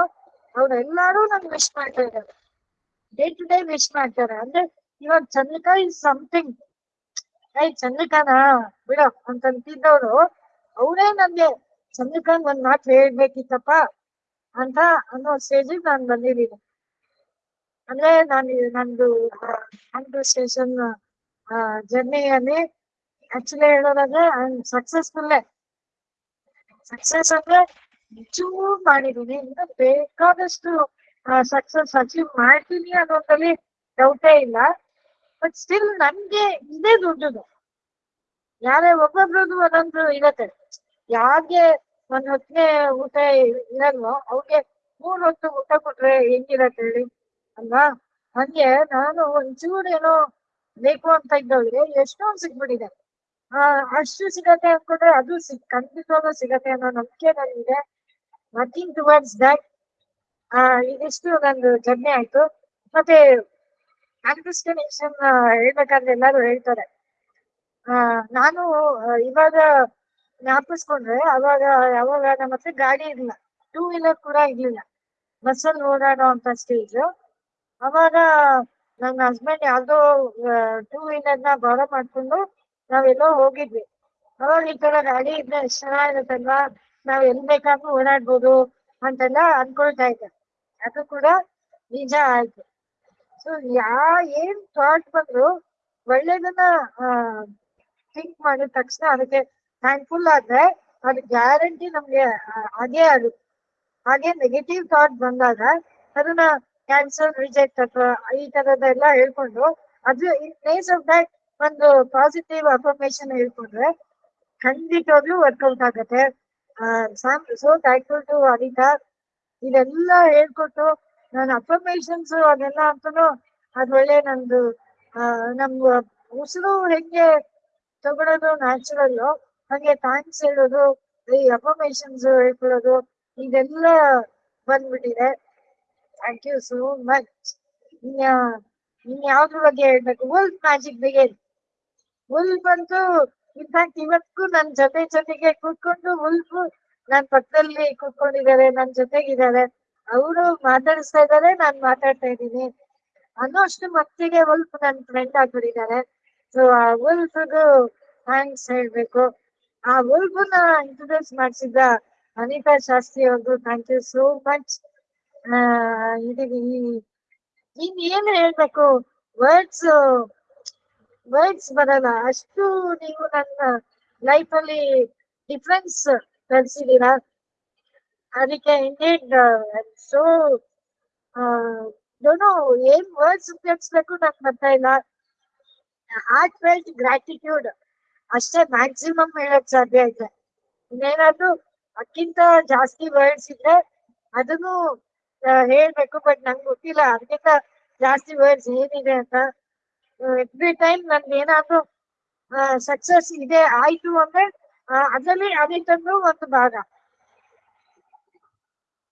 ಅವ್ರೆಲ್ಲಾರು ನನ್ಗೆ ವಿಶ್ ಮಾಡ್ತಾ ಇದ್ದಾರೆ. ಡೇ ಟು ಡೇ ವಿಶ್ ಮಾಡ್ತಾರೆ. ಅಂದ್ರೆ ಇವಾಗ ಚಂದ್ರಿಕಾ ಇಸ್ ಸಮಥಿಂಗ್ ಐ ಚಂದ್ರಿಕಾನ? ಬಿಡ ಅಂತಂತಿದ್ದವ್ರು ಅವರೇ ನನ್ಗೆ ಚಂದ್ರಿಕಾಂಗ್ ಒಂದ್ ಮಾತು ಹೇಳ್ಬೇಕಿತ್ತಪ್ಪ ಅಂತ ಅನ್ನೋ ಸ್ಟೇಜಿಗೆ ನಾನ್ ಬಂದಿದ್ದೀನಿ. ಅಂದ್ರೆ ನಾನು ನಂದು ನಂದು ಸ್ಟೇಷನ್ ಜರ್ನಿಯಲ್ಲಿ ಆಕ್ಚುಲಿ ಹೇಳೋದಾದ್ರೆ ಸಕ್ಸಸ್ಫುಲ್ಲೇ ಸಕ್ಸಸ್ ಅಂದ್ರೆ ಚೂರು ಮಾಡಿದೀನಿ ಇನ್ನು ಬೇಕಾದಷ್ಟು ಸಕ್ಸಸ್ ಅಚೀವ್ ಮಾಡ್ತೀನಿ ಅನ್ನೋದ್ರಲ್ಲಿ ಡೌಟೇ ಇಲ್ಲ. ಬಟ್ ಸ್ಟಿಲ್ ನನ್ಗೆ ಇದೇ ದುಡ್ಡು ಯಾರೇ ಒಬ್ಬೊಬ್ರದ್ದು ಒಂದೊಂದು ಇರತ್ತೆ. ಯಾರಿಗೆ ಒಂದ್ ಹೊತ್ತಿಗೆ ಊಟ ಇರಲ್ವೋ ಅವ್ರಿಗೆ ಮೂರ್ ಹೊತ್ತು ಊಟ ಕೊಟ್ರೆ ಹೆಂಗಿರತ್ತೆ ಹೇಳಿ? ಅಲ್ವಾ? ಹಂಗೆ ನಾನು ಒಂಚೂರು ಏನೋ ಬೇಕು ಅಂತ ಇದ್ದವ್ರಿಗೆ ಎಷ್ಟೊಂದು ಸಿಕ್ಬಿಟ್ಟಿದೆ ಆ, ಅಷ್ಟು ಸಿಗತ್ತೆ ಅನ್ಕೊಂಡ್ರೆ ಅದು ಸಿಕ್ ಖಂಡಿತವಾಗ್ಲೂ ಸಿಗತ್ತೆ ಅನ್ನೋ ನಂಬಿಕೆ ನನಗಿದೆ. ವರ್ಕಿಂಗ್ ಟುವರ್ಡ್ಸ್ ದಟ್ ಆ, ಇದಿಷ್ಟು ನಂದು ಜರ್ನಿ ಆಯ್ತು. ಮತ್ತೆ ಕಾನ್ಫಿಸ್ಟನೇಷನ್ ಹೇಳ್ಬೇಕಾದ್ರೆ ಎಲ್ಲರೂ ಹೇಳ್ತಾರೆ. ಆ, ನಾನು ಇವಾಗ ಜ್ಞಾಪಿಸ್ಕೊಂಡ್ರೆ ಅವಾಗ ಯಾವಾಗ ನಮ್ಮ ಹತ್ರ ಗಾಡಿ ಇರ್ಲಿಲ್ಲ ಟೂ ವೀಲರ್ ಕೂಡ ಇರ್ಲಿಲ್ಲ. ಬಸ್ಸಲ್ಲಿ ಓಡಾಡೋ ಅಂತ ಸ್ಟೇಜ್ ಅವಾಗ ನನ್ನ ಹಸ್ಬೆಂಡ್ ಯಾವ್ದೋ ಟೂ ವೀಲರ್ನ ಬಾರೋ ಮಾಡ್ಕೊಂಡು ನಾವೆಲ್ಲೋ ಹೋಗಿದ್ವಿ. ಅವಾಗ ಈ ತರ ಗಾಡಿ ಇದ್ರೆ ಎಷ್ಟ್ ಚೆನ್ನಾಗಿರುತ್ತಲ್ವಾ? ನಾವ್ ಎಲ್ ಬೇಕಾದ್ರೂ ಓಡಾಡ್ಬೋದು ಅಂತೆಲ್ಲ ಅನ್ಕೊಳ್ತಾ ಇದ್ದೆ. ಅದು ಕೂಡ ನಿಜ ಆಯ್ತು. ಸೊ ಯಾ, ಏನ್ ಥಾಟ್ ಬಂದ್ರು ಒಳ್ಳೇದನ್ನ ಥಿಂಕ್ ಮಾಡಿದ ತಕ್ಷಣ ಅದಕ್ಕೆ ಥ್ಯಾಂಕ್ಫುಲ್ ಆದ್ರೆ ಅದು ಗ್ಯಾರಂಟಿ ನಮ್ಗೆ ಹಾಗೆ ಅದು ಹಾಗೆ ನೆಗೆಟಿವ್ ಥಾಟ್ ಬಂದಾಗ ಅದನ್ನ ಕ್ಯಾನ್ಸಲ್ ರಿಜೆಕ್ಟ್ ಅಥವಾ ಈ ತರದೆಲ್ಲ ಹೇಳ್ಕೊಂಡು ಅದು ಇನ್ ಪ್ಲೇಸ್ ಆಫ್ ದಟ್ ಒಂದು ಪಾಸಿಟಿವ್ ಅಫರ್ಮೇಶನ್ ಹೇಳ್ಕೊಂಡ್ರೆ ಖಂಡಿತವಾಗ್ಲೂ ವರ್ಕೌಟ್ ಆಗತ್ತೆ. ಸೋ ಥ್ಯಾಂಕ್ಫುಲ್ ಟು ಅನಿತಾ ಇದೆಲ್ಲ ಹೇಳ್ಕೊಟ್ಟು ನಾನು ಅಫರ್ಮೇಶನ್ಸ್ ಅದೆಲ್ಲ ಅಂತೂ ಅದ್ರೊಳ್ಳೆ ನಂದು ಆ, ನಮ್ದು ಉಸಿರು ಹೆಂಗೆ ತಗೊಳೋದು ನ್ಯಾಚುರಲ್ ಹಂಗೆ ಥ್ಯಾಂಕ್ಸ್ ಹೇಳೋದು, ಈ ಅಫರ್ಮೇಶನ್ಸ್ ಹೇಳ್ಕೊಳ್ಳೋದು, ಇದೆಲ್ಲ ಬಂದ್ಬಿಟ್ಟಿದೆ. ಥ್ಯಾಂಕ್ ಯು ಸೋ ಮಚ್ ಇನ್ ಯಾವ್ದ್ರ ಬಗ್ಗೆ ಹೇಳ್ಬೇಕು? ವಲ್ಫ್ ಮ್ಯಾಜಿಕ್ ಬಿಗೇನ್ ವುಲ್ ಬಂತು ಇನ್ಫ್ಯಾಕ್ಟ್ ಇವತ್ತಿಗೂ ನನ್ ಜೊತೆ ಜೊತೆಗೆ ಕೂತ್ಕೊಂಡು ಉಲ್ಫ್ ನನ್ ಪಕ್ಕದಲ್ಲಿ ಕೂತ್ಕೊಂಡಿದ್ದಾರೆ, ನನ್ ಜೊತೆಗಿದ್ದಾರೆ. ಅವರು ಮಾತಾಡಿಸ್ತಾ ಇದ್ದಾರೆ, ನಾನ್ ಮಾತಾಡ್ತಾ ಇದ್ದೀನಿ. ಅನ್ನೋ ಅಷ್ಟು ಮಟ್ಟಿಗೆ ಉಲ್ಫ್ ನನ್ ಫ್ರೆಂಡ್ ಆಗ್ಬಿಟ್ಟಿದ್ದಾರೆ. ಸೊ ಆ ಉಲ್ಫ್ಗೂ ಥ್ಯಾಂಕ್ಸ್ ಹೇಳ್ಬೇಕು ಆ ಉಲ್ಫ್ನ ಇಂಟ್ರೊಡ್ಯೂಸ್ ಮಾಡಿಸಿದ್ದ ಅನಿತಾ ಶಾಸ್ತ್ರಿ ಅವ್ರಿಗೂ ಥ್ಯಾಂಕ್ ಯು ಸೋ ಮಚ್ ಇದೀವಿ ಇನ್ ಏನು ಹೇಳ್ಬೇಕು ವರ್ಡ್ಸ್ ವರ್ಡ್ಸ್ ಬರಲ್ಲ ಅಷ್ಟು ನೀವು ನನ್ನ ಲೈಫ್ ಅಲ್ಲಿ ಡಿಫ್ರೆನ್ಸ್ ಕಲ್ಸಿದೀರಾ ಅದಕ್ಕೆ ಇಂಡೇಡ್ ಸೋ ಡೋನೋ ಏನ್ ವರ್ಡ್ಸ್ ಉಪಯೋಗಿಸ್ಬೇಕು ನಂಗೆ ಬರ್ತಾ ಇಲ್ಲ ಹಾರ್ಟ್ ಫೆಲ್ಟ್ ಗ್ರಾಟಿಟ್ಯೂಡ್ ಅಷ್ಟೇ ಮ್ಯಾಕ್ಸಿಮಮ್ ಹೇಳಕ್ ಸಾಧ್ಯ ಇದೆ. ಇನ್ನೇನಾದ್ರೂ ಅದಕ್ಕಿಂತ ಜಾಸ್ತಿ ವರ್ಡ್ಸ್ ಇದ್ರೆ ಅದನ್ನು ಹೇಳ್ಬೇಕು ಬಟ್ ನಂಗೆ ಗೊತ್ತಿಲ್ಲ. ಅದಕ್ಕಿಂತ ಜಾಸ್ತಿ ವರ್ಡ್ಸ್ ಏನಿದೆ ಅಂತ. ಎವ್ರಿ ಟೈಮ್ ನನ್ಗೆ ಏನಾದ್ರೂ ಸಕ್ಸಸ್ ಇದೆ, ಆಯ್ತು ಅಂದ್ರೆ ಅದರಲ್ಲಿ ಅದ್ರಲ್ಲಿ ಅನಿತಂದು ಒಂದು ಭಾಗ.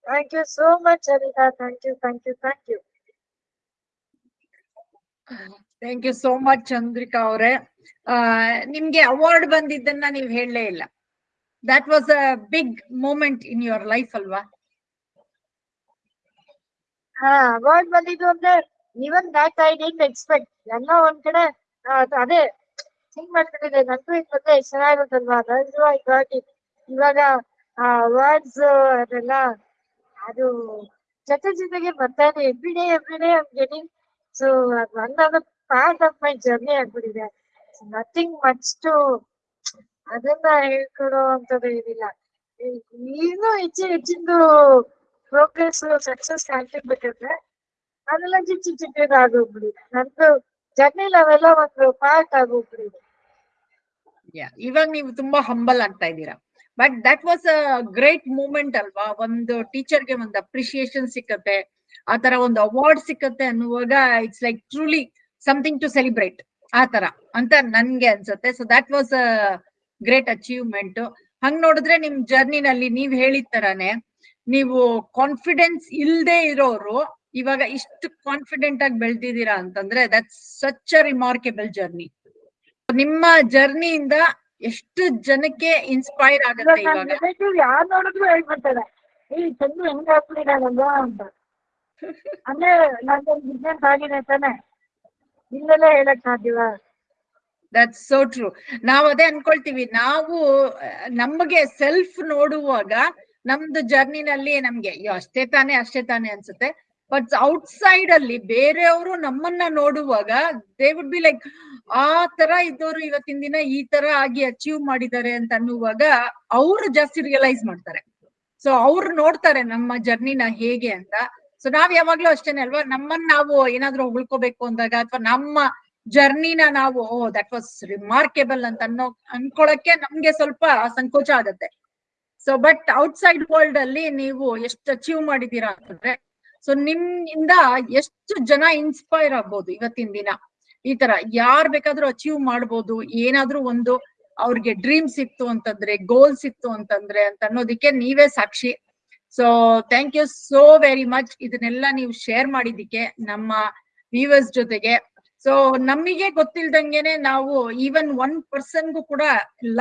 Thank you so much Anita thank you thank you thank you thank you so much Chandrika ಅವರೇ. ನಿಮ್ಗೆ ಅವಾರ್ಡ್ ಬಂದಿದ್ದನ್ನ ನೀವ್ ಹೇಳಲೇ ಇಲ್ಲ. That was a big moment in your life ಅಲ್ವಾ? ಹಾ ಅವಾರ್ಡ್ ಬಂದಿದ್ದು ಅಂದ್ರೆ even that I didn't expect ಎಲ್ಲ ಒಂದ್ ಕಡೆ ಅದ್- ಥಿಂಕ್ ಮಾಡ್ಕೊಂಡಿದ್ದೆ ನಂಗೂ ಇದ್ ಮತ್ತೆ ಚೆನ್ನಾಗಿರುತ್ತಲ್ವಾ? ಅದಂದು ಐ ಗಾಟ್ ಇಟ್ ಇವಾಗ ಅವಾರ್ಡ್ಸ್ ಅದೆಲ್ಲ, ಅದು ಜೊತೆ ಜೊತೆಗೆ ಬರ್ತಾ ಇದೆ every day every day I'm getting so ಅದು ಪಾರ್ಟ್ ಆಫ್ ಮೈ ಜರ್ನಿ ಆಗ್ಬಿಟ್ಟಿದೆ. ನಥಿಂಗ್ ಮಚ್ ಟು ಅದನ್ನ ಹೇಳ್ಕೊಡೋ ಅಂತದ್ದು ಏನಿಲ್ಲ. ಇನ್ನೂ ಹೆಚ್ಚು ಹೆಚ್ಚಿಂದು ಪ್ರೋಗ್ರೆಸ್ ಸಕ್ಸಸ್ ಆಗ್ತಿರ್ಬೇಕಂದ್ರೆ ಅದೆಲ್ಲ ಚಿಕ್ಕ ಚಿಕ್ಕ ಆಗೋಗ್ಬಿಡಿ ನಂದು ಜರ್ನಿಲಿ ಅವೆಲ್ಲ ಒಂದು ಪಾರ್ಟ್ ಆಗೋಗ್ಬಿಡಿದೆ ಇವಾಗ ನೀವು ತುಂಬಾ ಹಂಬಲ್ ಆಗ್ತಾ ಇದ್ದೀರಾ. But that was a great moment ಅಲ್ವಾ? ಒಂದು ಟೀಚರ್ಗೆ ಒಂದು ಅಪ್ರಿಶಿಯೇಷನ್ ಸಿಕ್ಕತ್ತೆ ಆತರ ತರ ಒಂದು ಅವಾರ್ಡ್ ಸಿಕ್ಕತ್ತೆ ಅನ್ನುವಾಗ it's like truly something to celebrate ಆ ತರ ಅಂತ ನನ್ಗೆ ಅನ್ಸುತ್ತೆ. So that was a great achievement ಹಂಗ್ ನೋಡಿದ್ರೆ ನಿಮ್ ಜರ್ನಿನಲ್ಲಿ ನೀವ್ ಹೇಳಿದ ತರಾನೇ ನೀವು ಕಾನ್ಫಿಡೆನ್ಸ್ ಇಲ್ದೇ ಇರೋರು ಇವಾಗ ಇಷ್ಟು ಕಾನ್ಫಿಡೆಂಟ್ ಆಗಿ ಬೆಳ್ದಿದ್ದೀರಾ ಅಂತಂದ್ರೆ that's such a remarkable journey ನಿಮ್ಮ ಜರ್ನಿಯಿಂದ ಎಷ್ಟು ಜನಕ್ಕೆ ಇನ್ಸ್ಪೈರ್ ಆಗುತ್ತೆ ಇವಾಗ ಯಾರು ನೋಡಿದ್ರು ಹೇಳ್ಬಿಡ್ತಾರೆ. ಈ ಹೆಂಗ್ ಅಂತ. ಅಂದ್ರೆ ನಂದೊಂದು ಬಿಸ್ನೆಸ್ ಆಗಿದೆ ತಾನೆ. ಇಲ್ಲೆಲ್ಲ ಹೇಳಕ್ ಸಾಧ್ಯವ? ದಟ್ಸ್ ಸೋ ಟ್ರೂ ನಾವ್ ಅದೇ ಅನ್ಕೊಳ್ತೀವಿ. ನಾವು, ನಮ್ಗೆ ಸೆಲ್ಫ್ ನೋಡುವಾಗ, ನಮ್ದು ಜರ್ನಿನಲ್ಲಿ ನಮ್ಗೆ, ಅಯ್ಯೋ, ಅಷ್ಟೇ ತಾನೇ ಅಷ್ಟೇ ತಾನೇ ಅನ್ಸುತ್ತೆ. ಬಟ್ ಔಟ್ಸೈಡ್ ಅಲ್ಲಿ ಬೇರೆಯವರು ನಮ್ಮನ್ನ ನೋಡುವಾಗ ದೇ ವುಡ್ ಬಿ ಲೈಕ್ ಆ ತರ ಇದ್ದವರು ಇವತ್ತಿನ ದಿನ ಈ ತರ ಆಗಿ ಅಚೀವ್ ಮಾಡಿದ್ದಾರೆ ಅಂತ ಅನ್ನುವಾಗ, ಅವ್ರು ಜಾಸ್ತಿ ರಿಯಲೈಸ್ ಮಾಡ್ತಾರೆ. ಸೊ ಅವ್ರು ನೋಡ್ತಾರೆ ನಮ್ಮ ಜರ್ನಿನ ಹೇಗೆ ಅಂತ. ಸೊ ನಾವ್ ಯಾವಾಗ್ಲೂ ಅಷ್ಟೇನೆ ಅಲ್ವಾ? ನಮ್ಮನ್ನ ನಾವು ಏನಾದ್ರೂ ಉಳ್ಕೋಬೇಕು ಅಂದಾಗ ಅಥವಾ ನಮ್ಮ ಜರ್ನಿನ ನಾವು, ಓ ದಟ್ ವಾಸ್ ರಿಮಾರ್ಕೆಬಲ್ ಅಂತ ಅನ್ನೋ, ಅನ್ಕೊಳಕ್ಕೆ ನಮ್ಗೆ ಸ್ವಲ್ಪ ಸಂಕೋಚ ಆಗತ್ತೆ. ಸೊ ಬಟ್ ಔಟ್ಸೈಡ್ ವರ್ಲ್ಡ್ ಅಲ್ಲಿ ನೀವು ಎಷ್ಟು ಅಚೀವ್ ಮಾಡಿದೀರಾ ಅಂತಂದ್ರೆ ಸೊ ನಿಮ್ಮಿಂದ ಎಷ್ಟು ಜನ ಇನ್ಸ್ಪೈರ್ ಆಗ್ಬೋದು ಇವತ್ತಿನ ದಿನ? ಈ ತರ ಯಾರ್ ಬೇಕಾದ್ರೂ ಅಚೀವ್ ಮಾಡ್ಬೋದು, ಏನಾದ್ರೂ ಒಂದು ಅವ್ರಿಗೆ ಡ್ರೀಮ್ಸ್ ಇತ್ತು ಅಂತಂದ್ರೆ ಗೋಲ್ಸ್ ಇತ್ತು ಅಂತಂದ್ರೆ ಅಂತ ಅನ್ನೋದಕ್ಕೆ ನೀವೇ ಸಾಕ್ಷಿ. So thank you so very much ಇದನ್ನೆಲ್ಲ ನೀವು ಶೇರ್ ಮಾಡಿದ್ದಕ್ಕೆ ನಮ್ಮ ವ್ಯೂವರ್ಸ್ ಜೊತೆಗೆ. ಸೊ ನಮಗೆ ಗೊತ್ತಿಲ್ದಂಗೆನೆ ನಾವು ಈವನ್ ಒನ್ ಪರ್ಸನ್ಗೂ ಕೂಡ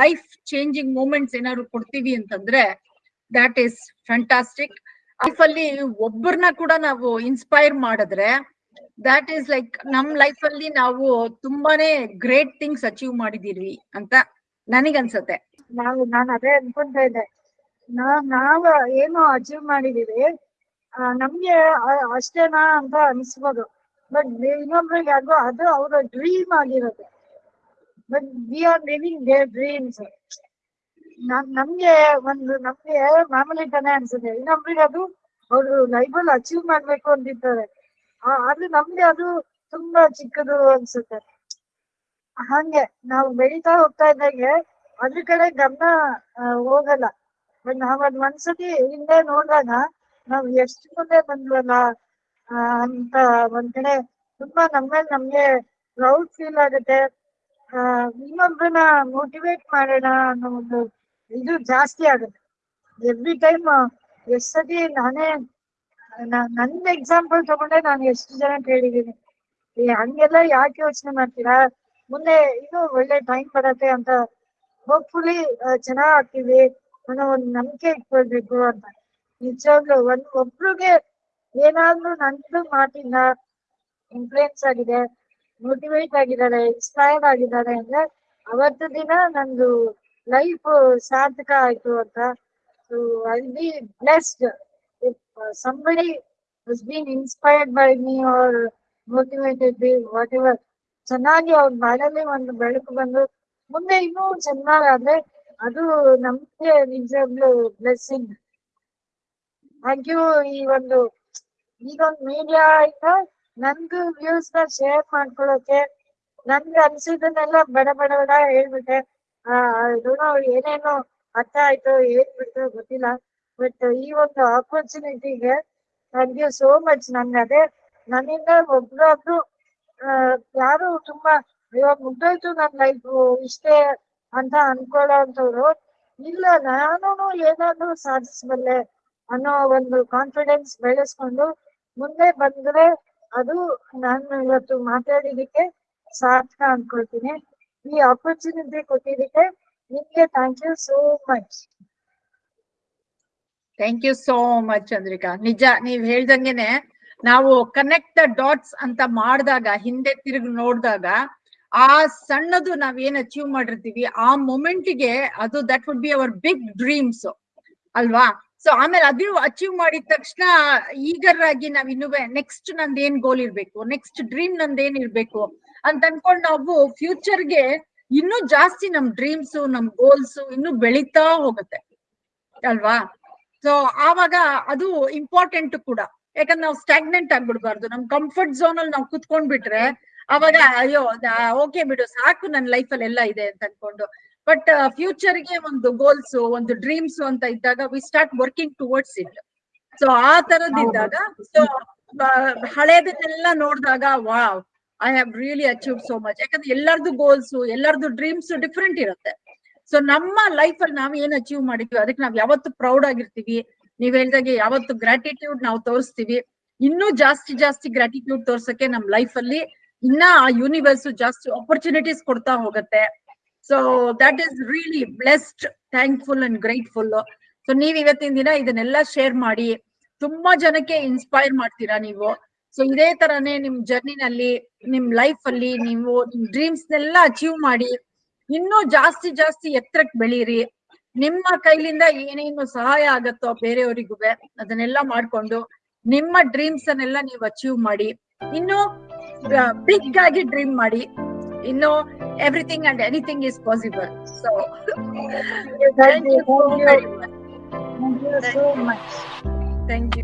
ಲೈಫ್ ಚೇಂಜಿಂಗ್ ಮೂಮೆಂಟ್ಸ್ ಏನಾದ್ರು ಕೊಡ್ತೀವಿ ಅಂತಂದ್ರೆ ದಟ್ ಈಸ್ ಫ್ಯಾಂಟಾಸ್ಟಿಕ್ ಲೈಫ್ ಅಲ್ಲಿ ಒಬ್ಬರನ್ನ ಕೂಡ ನಾವು ಇನ್ಸ್ಪೈರ್ ಮಾಡಿದ್ರೆ ದಟ್ ಈಸ್ ಲೈಕ್ ನಮ್ ಲೈಫ್ ಅಲ್ಲಿ ನಾವು ತುಂಬಾನೇ ಗ್ರೇಟ್ ಥಿಂಗ್ಸ್ ಅಚೀವ್ ಮಾಡಿದೀವಿ ಅಂತ ನನಗನ್ಸತ್ತೆ. ನಾವು ನಾನು ಅದೇ ಅನ್ಕೊಂತ ಇದ್ದೆ. ನಾವ್ ನಾವ್ ಏನು ಅಚೀವ್ ಮಾಡಿದೀವಿ. ನಮ್ಗೆ ಅಷ್ಟೇನಾ ಅಂತ ಅನ್ಸ್ಬೋದು. ಬಟ್ ಇನ್ನೊಬ್ರಿಗೆ ಅದು ಅದು ಅವರ ಡ್ರೀಮ್ ಆಗಿರೋದು. But we are living their dreams ನಮ್ಗೆ ಒಂದು, ನಮ್ಗೆ ಮಾಮೂಲಿ ತಾನೇ ಅನ್ಸುತ್ತೆ. ಇನ್ನೊಬ್ರಿಗೆ ಅದು ಅವರು ಲೈಫಲ್ಲಿ ಅಚೀವ್ ಮಾಡ್ಬೇಕು ಅಂತಿರ್ತಾರೆ ಆ- ಆದ್ರೆ ನಮ್ಗೆ ಅದು ತುಂಬಾ ಚಿಕ್ಕದು ಅನ್ಸುತ್ತೆ. ಹಂಗೆ ನಾವು ಬೆಳೀತಾ ಹೋಗ್ತಾ ಇದ್ದಾಗೆ ಅದ್ರ ಕಡೆ ಗಮನ ಹೋಗಲ್ಲ. ಬಟ್ ನಾವ್ ಅದ್ ಒಂದ್ಸತಿ ಹಿಂದೆ ನೋಡಿದಾಗ ನಾವ್ ಎಷ್ಟು ಮುಂದೆ ಬಂದ್ವಲ್ಲ ಅಂತ ಒಂದ್ ಕಡೆ ತುಂಬಾ ನಮ್ಮೇಲೆ ನಮ್ಗೆ ಪ್ರೌಡ್ ಫೀಲ್ ಆಗುತ್ತೆ. ಆ, ಇನ್ನೊಬ್ರನ್ನ ಮೋಟಿವೇಟ್ ಮಾಡೋಣ ಅನ್ನೋ ಒಂದು ಇದು ಜಾಸ್ತಿ ಆಗುತ್ತೆ. ಎವ್ರಿ ಟೈಮ್ ಎಷ್ಟ್ ಸತಿ ನಾನೇ ನನ್ನ ಎಕ್ಸಾಂಪಲ್ ತಗೊಂಡೆ ನಾನು ಎಷ್ಟು ಜನ ಕೇಳಿದೀನಿ ಹಂಗೆಲ್ಲ ಯಾಕೆ ಯೋಚನೆ ಮಾಡ್ತೀರಾ? ಮುಂದೆ ಇನ್ನೂ ಒಳ್ಳೆ ಟೈಮ್ ಬರತ್ತೆ ಅಂತ ಹೋಪ್ಫುಲಿ ಚೆನ್ನಾಗ್ ಆಗ್ತೀವಿ. ಅನ್ನೋ ಒಂದು ನಂಬಿಕೆ ಇಟ್ಕೊಳ್ಬೇಕು ಅಂತ. ನಿಜವಾಗ್ಲೂ ಒಂದ್ ಒಬ್ರಿಗೆ ಏನಾದ್ರೂ ನಂದು ಮಾತಿಂದ ಇನ್ಫ್ಲೂಯೆನ್ಸ್ ಆಗಿದೆ ಮೋಟಿವೇಟ್ ಆಗಿದ್ದಾರೆ ಇನ್ಸ್ಪೈರ್ಡ್ ಆಗಿದ್ದಾರೆ ಅಂದ್ರೆ ಅವತ್ತು ದಿನ ನಂದು ಲೈಫ್ ಸಾರ್ಥಕ ಆಯ್ತು ಅಂತ. So I be blessed if somebody has been inspired by me or motivated me whatever. ಚೆನ್ನಾಗಿ ಅವ್ರ ಬಾಳಲ್ಲಿ ಒಂದು ಬೆಳಕು ಬಂದು, ಮುಂದೆ ಇನ್ನೂ ಚೆನ್ನಾಗಾದ್ರೆ ಅದು ನಮ್ಗೆ ನಿಜವಾಗ್ಲೂ ಬ್ಲೆಸ್ಸಿಂಗ್ ಯು ಈ ಒಂದು ಈಗೊಂದು ಮೀಡಿಯಾ ಇಂದ ನನ್ಗೂ ವ್ಯೂಸ್ನ ಶೇರ್ ಮಾಡ್ಕೊಳ್ಳೋಕೆ ನನ್ಗೆ ಅನ್ಸಿದ್ದನ್ನೆಲ್ಲ ಬಡ ಬಡ ಬಡ ಹೇಳ್ಬಿಟ್ಟೆ. ಆ ಏನೋ ಏನೇನೋ ಅರ್ಥ ಆಯ್ತು ಏನ್ ಗೊತ್ತಿಲ್ಲ. ಬಟ್ ಈ ಒಂದು ಆಪರ್ಚುನಿಟಿಗೆ ಯು ಸೋ ಮಚ್ ನನ್ಗೆ ಅದೇ ನನ್ನಿಂದ ಒಬ್ರೊಬ್ರು ಯಾರು ತುಂಬಾ ಇವಾಗ ಮುಗ್ದೋಯ್ತು ನನ್ ಲೈಫ್ ಇಷ್ಟೇ ಅಂತ ಅನ್ಕೊಳ್ಳೋಂಥವ್ರು, ಇಲ್ಲ ನಾನು ಏನಾದ್ರು ಸಾಧಿಸಬಲ್ಲೆ ಅನ್ನೋ ಒಂದು ಕಾನ್ಫಿಡೆನ್ಸ್ ಬೆಳೆಸ್ಕೊಂಡು ಮುಂದೆ ಬಂದ್ರೆ ಅದು ನಾನು ಇವತ್ತು ಮಾತಾಡಿದಕ್ಕೆ ಸಾರ್ಥಕ ಅನ್ಕೊಳ್ತೀನಿ. ಈ ಆಪರ್ಚುನಿಟಿ ಕೊಟ್ಟಿದ್ದಕ್ಕೆ ನಿಮ್ಗೆ thank you so much thank you so much Chandrika ನಿಜ, ನೀವ್ ಹೇಳ್ದಂಗೆನೆ ನಾವು ಕನೆಕ್ಟ್ ದ ಡಾಟ್ಸ್ ಅಂತ ಮಾಡಿದಾಗ, ಹಿಂದೆ ತಿರುಗಿ ನೋಡಿದಾಗ ಆ ಸಣ್ಣದು ನಾವ್ ಏನ್ ಅಚೀವ್ ಮಾಡಿರ್ತೀವಿ, ಆ ಮೊಮೆಂಟ್ಗೆ ಅದು that would be our big dreams ಅಲ್ವಾ? ಸೊ ಆಮೇಲೆ ಅದು ಅಚೀವ್ ಮಾಡಿದ ತಕ್ಷಣ ಈಗರ್ ಆಗಿ ನಾವ್ ಇನ್ನೂ ನೆಕ್ಸ್ಟ್ ನಂದ್ ಏನ್ ಗೋಲ್ ಇರ್ಬೇಕು ನೆಕ್ಸ್ಟ್ ಡ್ರೀಮ್ ನಂದ್ ಏನ್ ಇರ್ಬೇಕು ಅಂತ ಅನ್ಕೊಂಡ್ ನಾವು ಫ್ಯೂಚರ್ಗೆ ಇನ್ನೂ ಜಾಸ್ತಿ ನಮ್ ಡ್ರೀಮ್ಸ್ ನಮ್ ಗೋಲ್ಸ್ ಇನ್ನು ಬೆಳೀತಾ ಹೋಗುತ್ತೆ ಅಲ್ವಾ? ಸೊ ಆವಾಗ ಅದು ಇಂಪಾರ್ಟೆಂಟ್ ಕೂಡ. ಯಾಕಂದ್ರೆ ನಾವು ಸ್ಟಾಗ್ನೆಂಟ್ ಆಗ್ಬಿಡ್ಬಾರ್ದು. ನಮ್ ಕಂಫರ್ಟ್ ಝೋನ್ ಅಲ್ಲಿ ನಾವು ಕುತ್ಕೊಂಡ್ಬಿಟ್ರೆ ಅವಾಗ ಅಯ್ಯೋ ಓಕೆ ಬಿಡು ಸಾಕು ನನ್ನ ಲೈಫ್ ಅಲ್ಲಿ ಎಲ್ಲ ಇದೆ ಅಂತ ಅನ್ಕೊಂಡು. ಬಟ್ ಫ್ಯೂಚರ್ಗೆ ಒಂದು ಗೋಲ್ಸ್ ಒಂದು ಡ್ರೀಮ್ಸ್ ಅಂತ ಇದ್ದಾಗ we start working towards it so ಆ ತರದಿದ್ದಾಗ ಸೊ ಹಳೇದನ್ನೆಲ್ಲ ನೋಡಿದಾಗ wow I have really achieve so much ಯಾಕಂದ್ರೆ ಎಲ್ಲರದು ಗೋಲ್ಸ್ ಎಲ್ಲರದು ಡ್ರೀಮ್ಸ್ ಡಿಫ್ರೆಂಟ್ ಇರುತ್ತೆ. ಸೊ ನಮ್ಮ ಲೈಫ್ ಅಲ್ಲಿ ನಾವ್ ಏನ್ ಅಚೀವ್ ಮಾಡಿದ್ವಿ ಅದಕ್ಕೆ ನಾವ್ ಯಾವತ್ತು ಪ್ರೌಡ್ ಆಗಿರ್ತೀವಿ. ನೀವ್ ಹೇಳ್ದಾಗೆ ಯಾವತ್ತು ಗ್ರಾಟಿಟ್ಯೂಡ್ ನಾವು ತೋರಿಸ್ತೀವಿ. ಇನ್ನೂ ಜಾಸ್ತಿ ಜಾಸ್ತಿ ಗ್ರಾಟಿಟ್ಯೂಡ್ ತೋರ್ಸಕ್ಕೆ ನಮ್ ಲೈಫ್ ಅಲ್ಲಿ ಇನ್ನ ಯೂನಿವರ್ಸ್ ಜಾಸ್ತಿ ಆಪರ್ಚುನಿಟೀಸ್ ಕೊಡ್ತಾ ಹೋಗುತ್ತೆ. So that is really blessed thankful and grateful so ನೀವ್ ಇವತ್ತಿನ ದಿನ ಇದನ್ನೆಲ್ಲ ಶೇರ್ ಮಾಡಿ, ತುಂಬಾ ಜನಕ್ಕೆ ಇನ್ಸ್ಪೈರ್ ಮಾಡ್ತೀರಾ ನೀವು? ಸೊ ಇದೇ ತರನೇ ನಿಮ್ ಜರ್ನಿನಲ್ಲಿ ನಿಮ್ ಲೈಫ್ ಅಲ್ಲಿ ನೀವು ನಿಮ್ ಡ್ರೀಮ್ಸ್ ನೆಲ್ಲ ಅಚೀವ್ ಮಾಡಿ, ಇನ್ನೂ ಜಾಸ್ತಿ ಜಾಸ್ತಿ ಎತ್ತರಕ್ಕೆ ಬೆಳೀರಿ. ನಿಮ್ಮ ಕೈಲಿಂದ ಏನೇನು ಸಹಾಯ ಆಗತ್ತೋ ಬೇರೆಯವರಿಗೂ, ಅದನ್ನೆಲ್ಲ ಮಾಡ್ಕೊಂಡು, ನಿಮ್ಮ ಡ್ರೀಮ್ಸ್ ಅನ್ನೆಲ್ಲ ನೀವು ಅಚೀವ್ ಮಾಡಿ. ಇನ್ನು ಬಿಗ್ ಆಗಿ ಡ್ರೀಮ್ ಮಾಡಿ. ಇನ್ನು everything and anything is possible so Thank you, thank you, very much thank you so much. Thank you